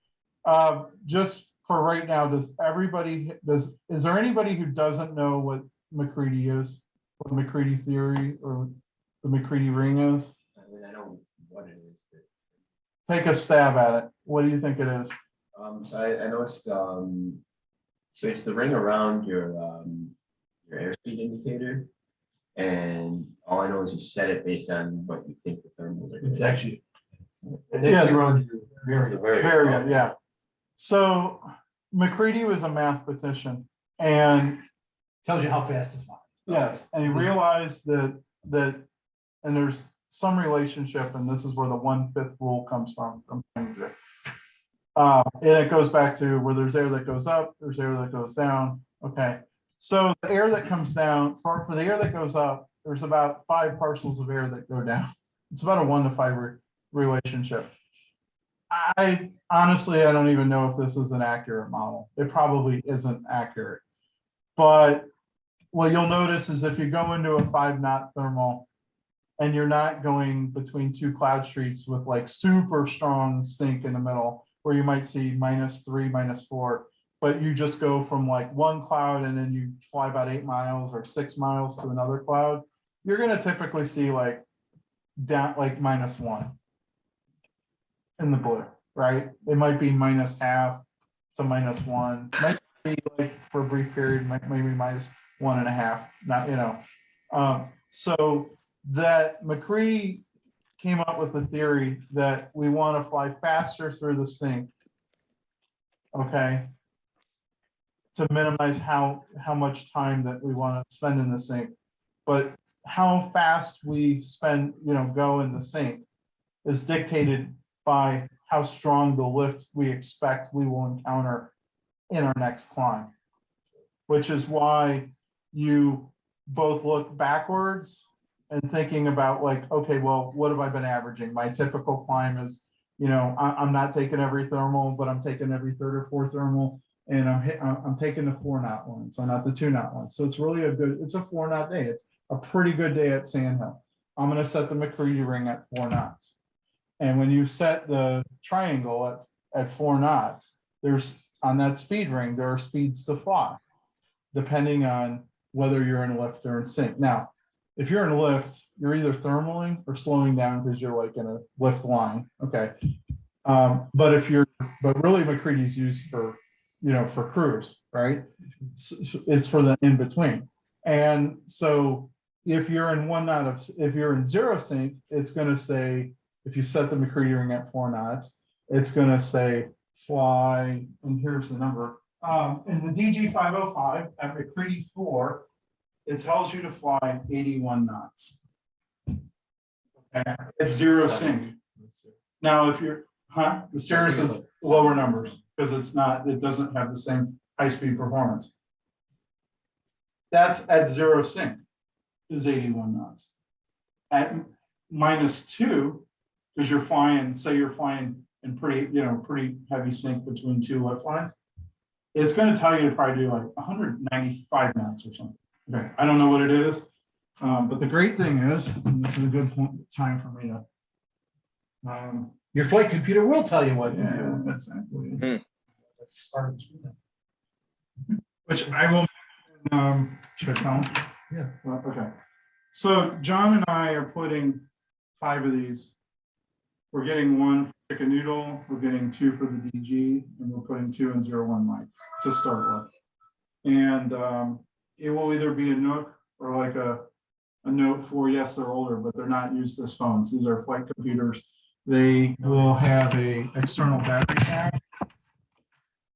Uh, just for right now, does everybody, does, is there anybody who doesn't know what MacCready is? What MacCready theory or the MacCready ring is? I mean, I know what it is, but, Take a stab at it. What do you think it is? um, so I, I noticed, um, so it's the ring around your, um, your airspeed indicator. And all I know is you set it based on what you think the thermals are. gonna It's actually. It's Yeah. actually around your vario. Very, yeah. So McCready was a mathematician and Tells you how fast to fly. Yes, and he realized that, that, and there's some relationship, and this is where the one-fifth rule comes from. from Uh, and it goes back to where there's air that goes up, there's air that goes down, okay? So the air that comes down, for, for the air that goes up, there's about five parcels of air that go down. It's about a one to five re- relationship. I honestly, I don't even know if this is an accurate model. It probably isn't accurate. But what you'll notice is if you go into a five knot thermal and you're not going between two cloud streets with like super strong sink in the middle, where you might see minus three, minus four, but you just go from like one cloud and then you fly about eight miles or six miles to another cloud, you're gonna typically see like down, like minus one in the blue, right? It might be minus half to minus one, might be like for a brief period, might maybe minus one and a half, not, you know. Um, so that McCree came up with the theory that we want to fly faster through the sink okay? To minimize how, how much time that we want to spend in the sink. But how fast we spend, you know, go in the sink is dictated by how strong the lift we expect we will encounter in our next climb. Which is why you both look backwards and thinking about like, okay, well, what have I been averaging? My typical climb is, you know, I, I'm not taking every thermal, but I'm taking every third or fourth thermal. And I'm hit, I'm, taking the four knot one, so uh, not the two knot one. So it's really a good, it's a four knot day. It's a pretty good day at Sand Hill. I'm gonna set the MacCready ring at four knots. And when you set the triangle at, at four knots, there's, on that speed ring, there are speeds to fly. Depending on whether you're in a lift or in sink. Now, if you're in a lift, you're either thermaling or slowing down because you're like in a lift line, okay? Um, but if you're, but really MacCready's used for, you know, for cruise, right? It's for the in between. And so if you're in one knot of, if you're in zero sink, it's gonna say, if you set the MacCready ring at four knots, it's gonna say fly, and here's the number. Um, in the DG five oh five at McCready four, it tells you to fly eighty-one knots. Okay, It's zero sink. Now, if you're, huh, the Cirrus is lower numbers, because it's not, it doesn't have the same high-speed performance. That's at zero sink, is eighty-one knots. At minus two, because you're flying, say you're flying in pretty, you know, pretty heavy sink between two lift lines. It's gonna tell you to probably do like hundred ninety-five knots or something. Okay, I don't know what it is. Um, but the great thing is, and this is a good point, time for me to. Um, Your flight computer will tell you what to yeah, do. exactly. That's part of the screen. Which I will, um, should I tell 'em? Yeah. Well, Okay, so John and I are putting five of these. We're getting one chicken noodle, we're getting two for the DG, and we're putting two in zero one mic to start with. And, um, it will either be a Nook or like a, a Note four, yes, they're older, but they're not used as phones, these are flight computers. They will have a external battery pack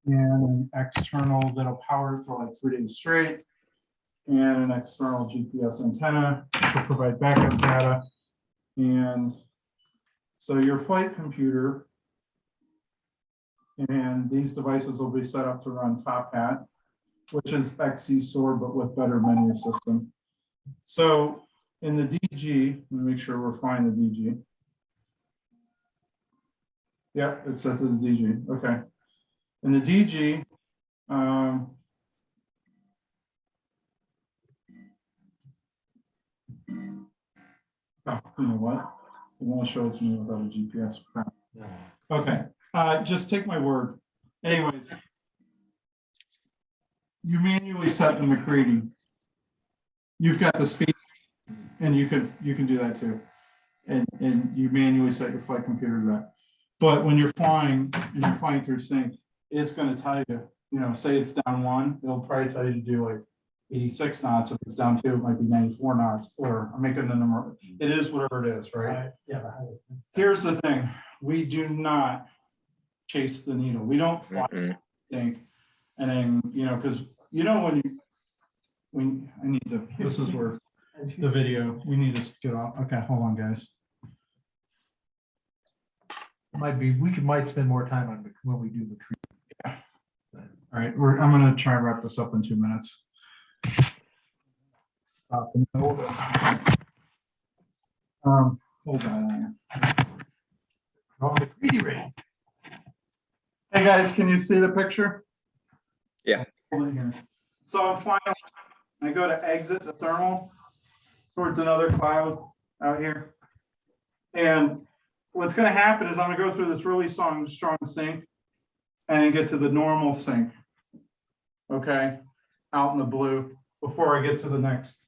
and an external that'll power for like three days straight. And an external GPS antenna to provide backup data. And so your flight computer. And these devices will be set up to run Top Hat, which is XC Soar, but with better menu system. So in the DG, let me make sure we're flying the DG. Yeah, it's set to the DG, okay. In the DG, um. Oh, you know what? It won't show it to me without a GPS. Okay, uh, just take my word. Anyways. You manually set the MacCready. You've got the speed and you can you can do that too. And, and you manually set your flight computer to that. But when you're flying and you're flying through sink, it's gonna tell you, you know, say it's down one, it'll probably tell you to do like eighty-six knots. If it's down two, it might be ninety-four knots, or I'm making the number. It is whatever it is, right? Right, yeah. the. Here's the thing, we do not chase the needle. We don't fly think. And then, you know, because you know, when you, when, I need to, this is where (laughs) the video, we need to get off. Okay, hold on, guys. Might be, we could, might spend more time on Mc- when we do MacCready. All right, we're, I'm gonna try and wrap this up in two minutes. Stop in the middle. Um, hold on. Ring. Hey, guys, can you see the picture? Yeah. Hold it here. So I'm flying, I go to exit the thermal towards another cloud out here. And what's gonna happen is I'm gonna go through this really strong, strong sink and get to the normal sink. Okay, out in the blue, before I get to the next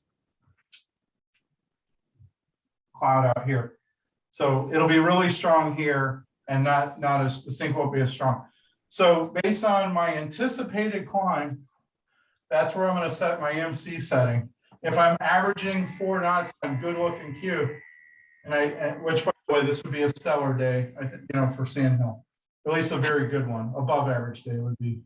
cloud out here. So it'll be really strong here and not, not as, the sink won't be as strong. So based on my anticipated climb, that's where I'm gonna set my MC setting. If I'm averaging four knots on good looking Q, and I, and which by the way, this would be a stellar day, I think, you know, for Sand Hill. at least a very good one, above average day would be.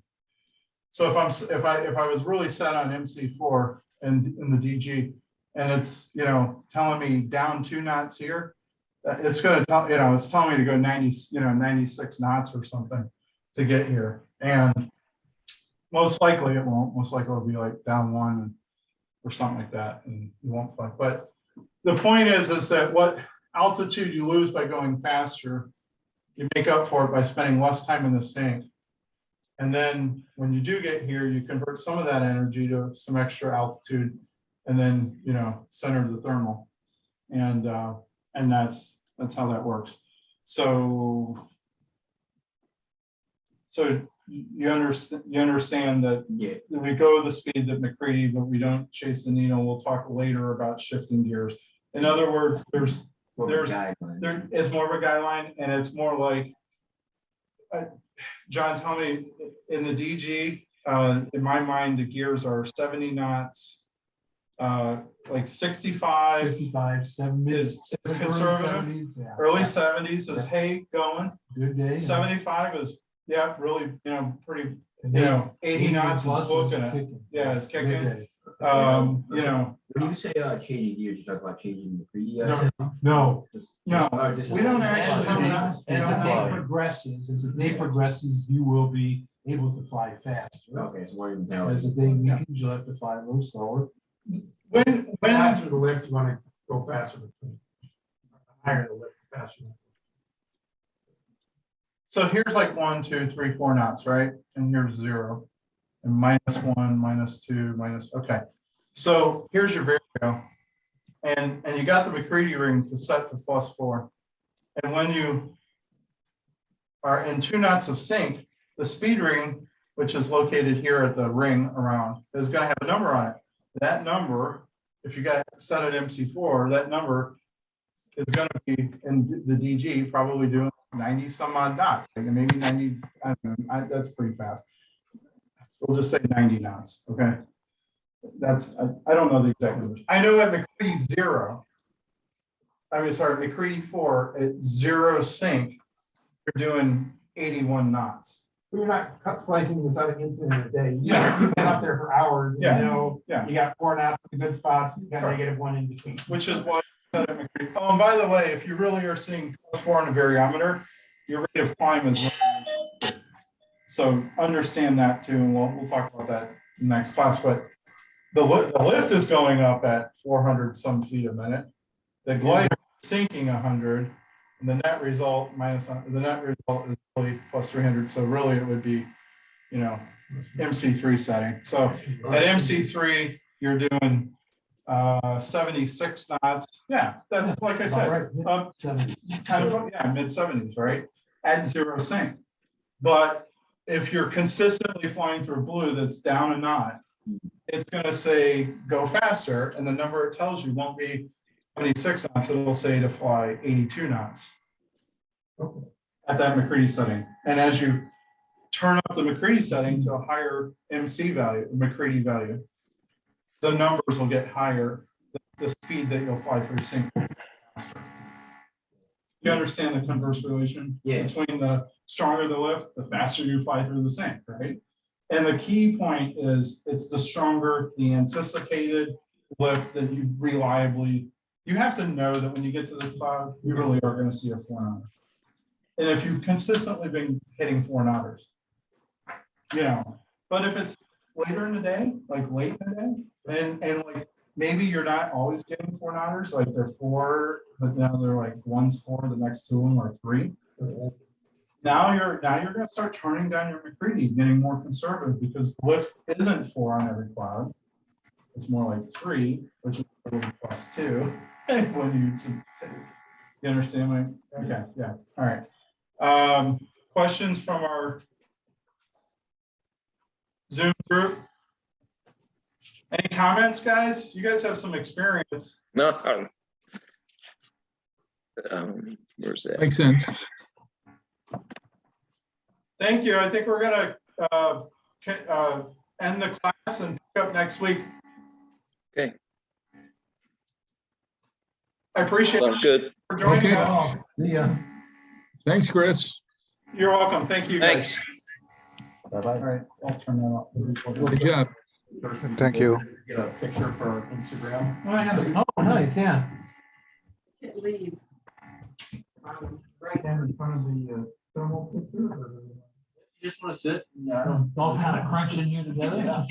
So if I'm, if I, if I was really set on MC four and in the DG, and it's, you know, telling me down two knots here, uh, it's gonna tell, you know, it's telling me to go ninety, you know, ninety-six knots or something to get here, and most likely it won't, most likely it'll be like down one or something like that, and you won't fly, but the point is, is that what altitude you lose by going faster, you make up for it by spending less time in the sink. And then when you do get here, you convert some of that energy to some extra altitude and then, you know, center the thermal. And, uh, and that's, that's how that works. So so you understand, you understand that Yeah, we go the speed that MacCready, but we don't chase the needle. We'll talk later about shifting gears. In other words, there's, more There's- there is more of a guideline and it's more like. uh, John, tell me, in the DG, uh, in my mind, the gears are seventy knots. Uh, like sixty-five, Fifty-five, seven minutes. Is- is conservative, early seventies is hey going, Good day. seventy-five is, yeah, really, you know, pretty, you know, eighty knots is looking at. Yeah, it's kicking. Day. Um, you know, When you say uh changing gears, you talk about changing the three D. No, No. No, just- we don't actually have As enough- the day Fly. progresses, as the day progresses, you will be able to fly faster. Okay, so one down. As the day weakens, you'll have to fly a little slower. when, when, Faster the lift, you wanna go faster. between. Higher the lift, faster. so here's like one, two, three, four knots, right? And here's zero. And minus one, minus two, minus, okay. So here's your vario. And, and you got the MacCready ring to set to plus four. And when you are in two knots of sink, the speed ring, which is located here at the ring around, is gonna have a number on it. That number, if you got set at MC four, that number is gonna be in the DG, probably doing ninety some odd knots, maybe ninety, I don't know, I, that's pretty fast. We'll just say ninety knots, okay? That's, I, I don't know the exact numbers. I know at MacCready zero. I mean, sorry, MacCready four at zero sink, you're doing eighty-one knots. You're not cut slicing this out against in a day. You You've been up there for hours, Yeah. you know, Yeah. you got four knots in good spots, you got Correct. negative one in between. Which is why. I said at MacCready- Oh, and by the way, if you really are seeing plus four on a variometer, your rate of climb is. So understand that too, and we'll, we'll talk about that in the next class, but the lift, the lift is going up at four hundred some feet a minute. The glider is sinking hundred, and the net result minus, the net result is really plus three hundred, so really it would be, you know, MC three setting, so. At MC three, you're doing uh seventy-six knots. Yeah, that's like I said, um, Seventy. kind of, yeah, mid seventies, right? At zero sink. But if you're consistently flying through blue that's down a knot, it's gonna say go faster, and the number it tells you won't be seventy-six knots, it'll say to fly eighty-two knots. At that MacCready setting. And as you turn up the MacCready setting to a higher MC value, MacCready value, the numbers will get higher, the, speed that you'll fly through sink. Will be faster. You understand the converse relation? Yeah. Between the stronger the lift, the faster you fly through the sink, right? And the key point is, it's the stronger the anticipated lift that you reliably, you have to know that when you get to this cloud, you really are gonna see a four knot. And if you've consistently been hitting four knotters, you know, but if it's later in the day, like late in the day, and, and like, maybe you're not always getting four knotters, like they're four, but now they're like one's four, the next two of them are three. Now you're, now you're gonna start turning down your MacCready, getting more conservative, because the lift isn't four on every cloud. It's more like three, which is plus two, (laughs) when you, you understand my, okay, yeah, all right. Um, questions from our Zoom group? Any comments, guys? You guys have some experience. No. um, where's that? Makes sense. Thank you. I think we're gonna, uh, uh, end the class and pick up next week. Okay. I appreciate Sounds you good. for joining Okay. us. See ya. Thanks, Chris. You're welcome. Thank you. guys. Thanks. Bye-bye. All right, I'll turn that off. Good job. Thank you. Get a picture for Instagram. Oh, I have it. Oh, nice, yeah. Can't leave. Um, Right. Stand in front of the uh, thermal picture or? You just want to sit, and, uh, all kind of crunching you together.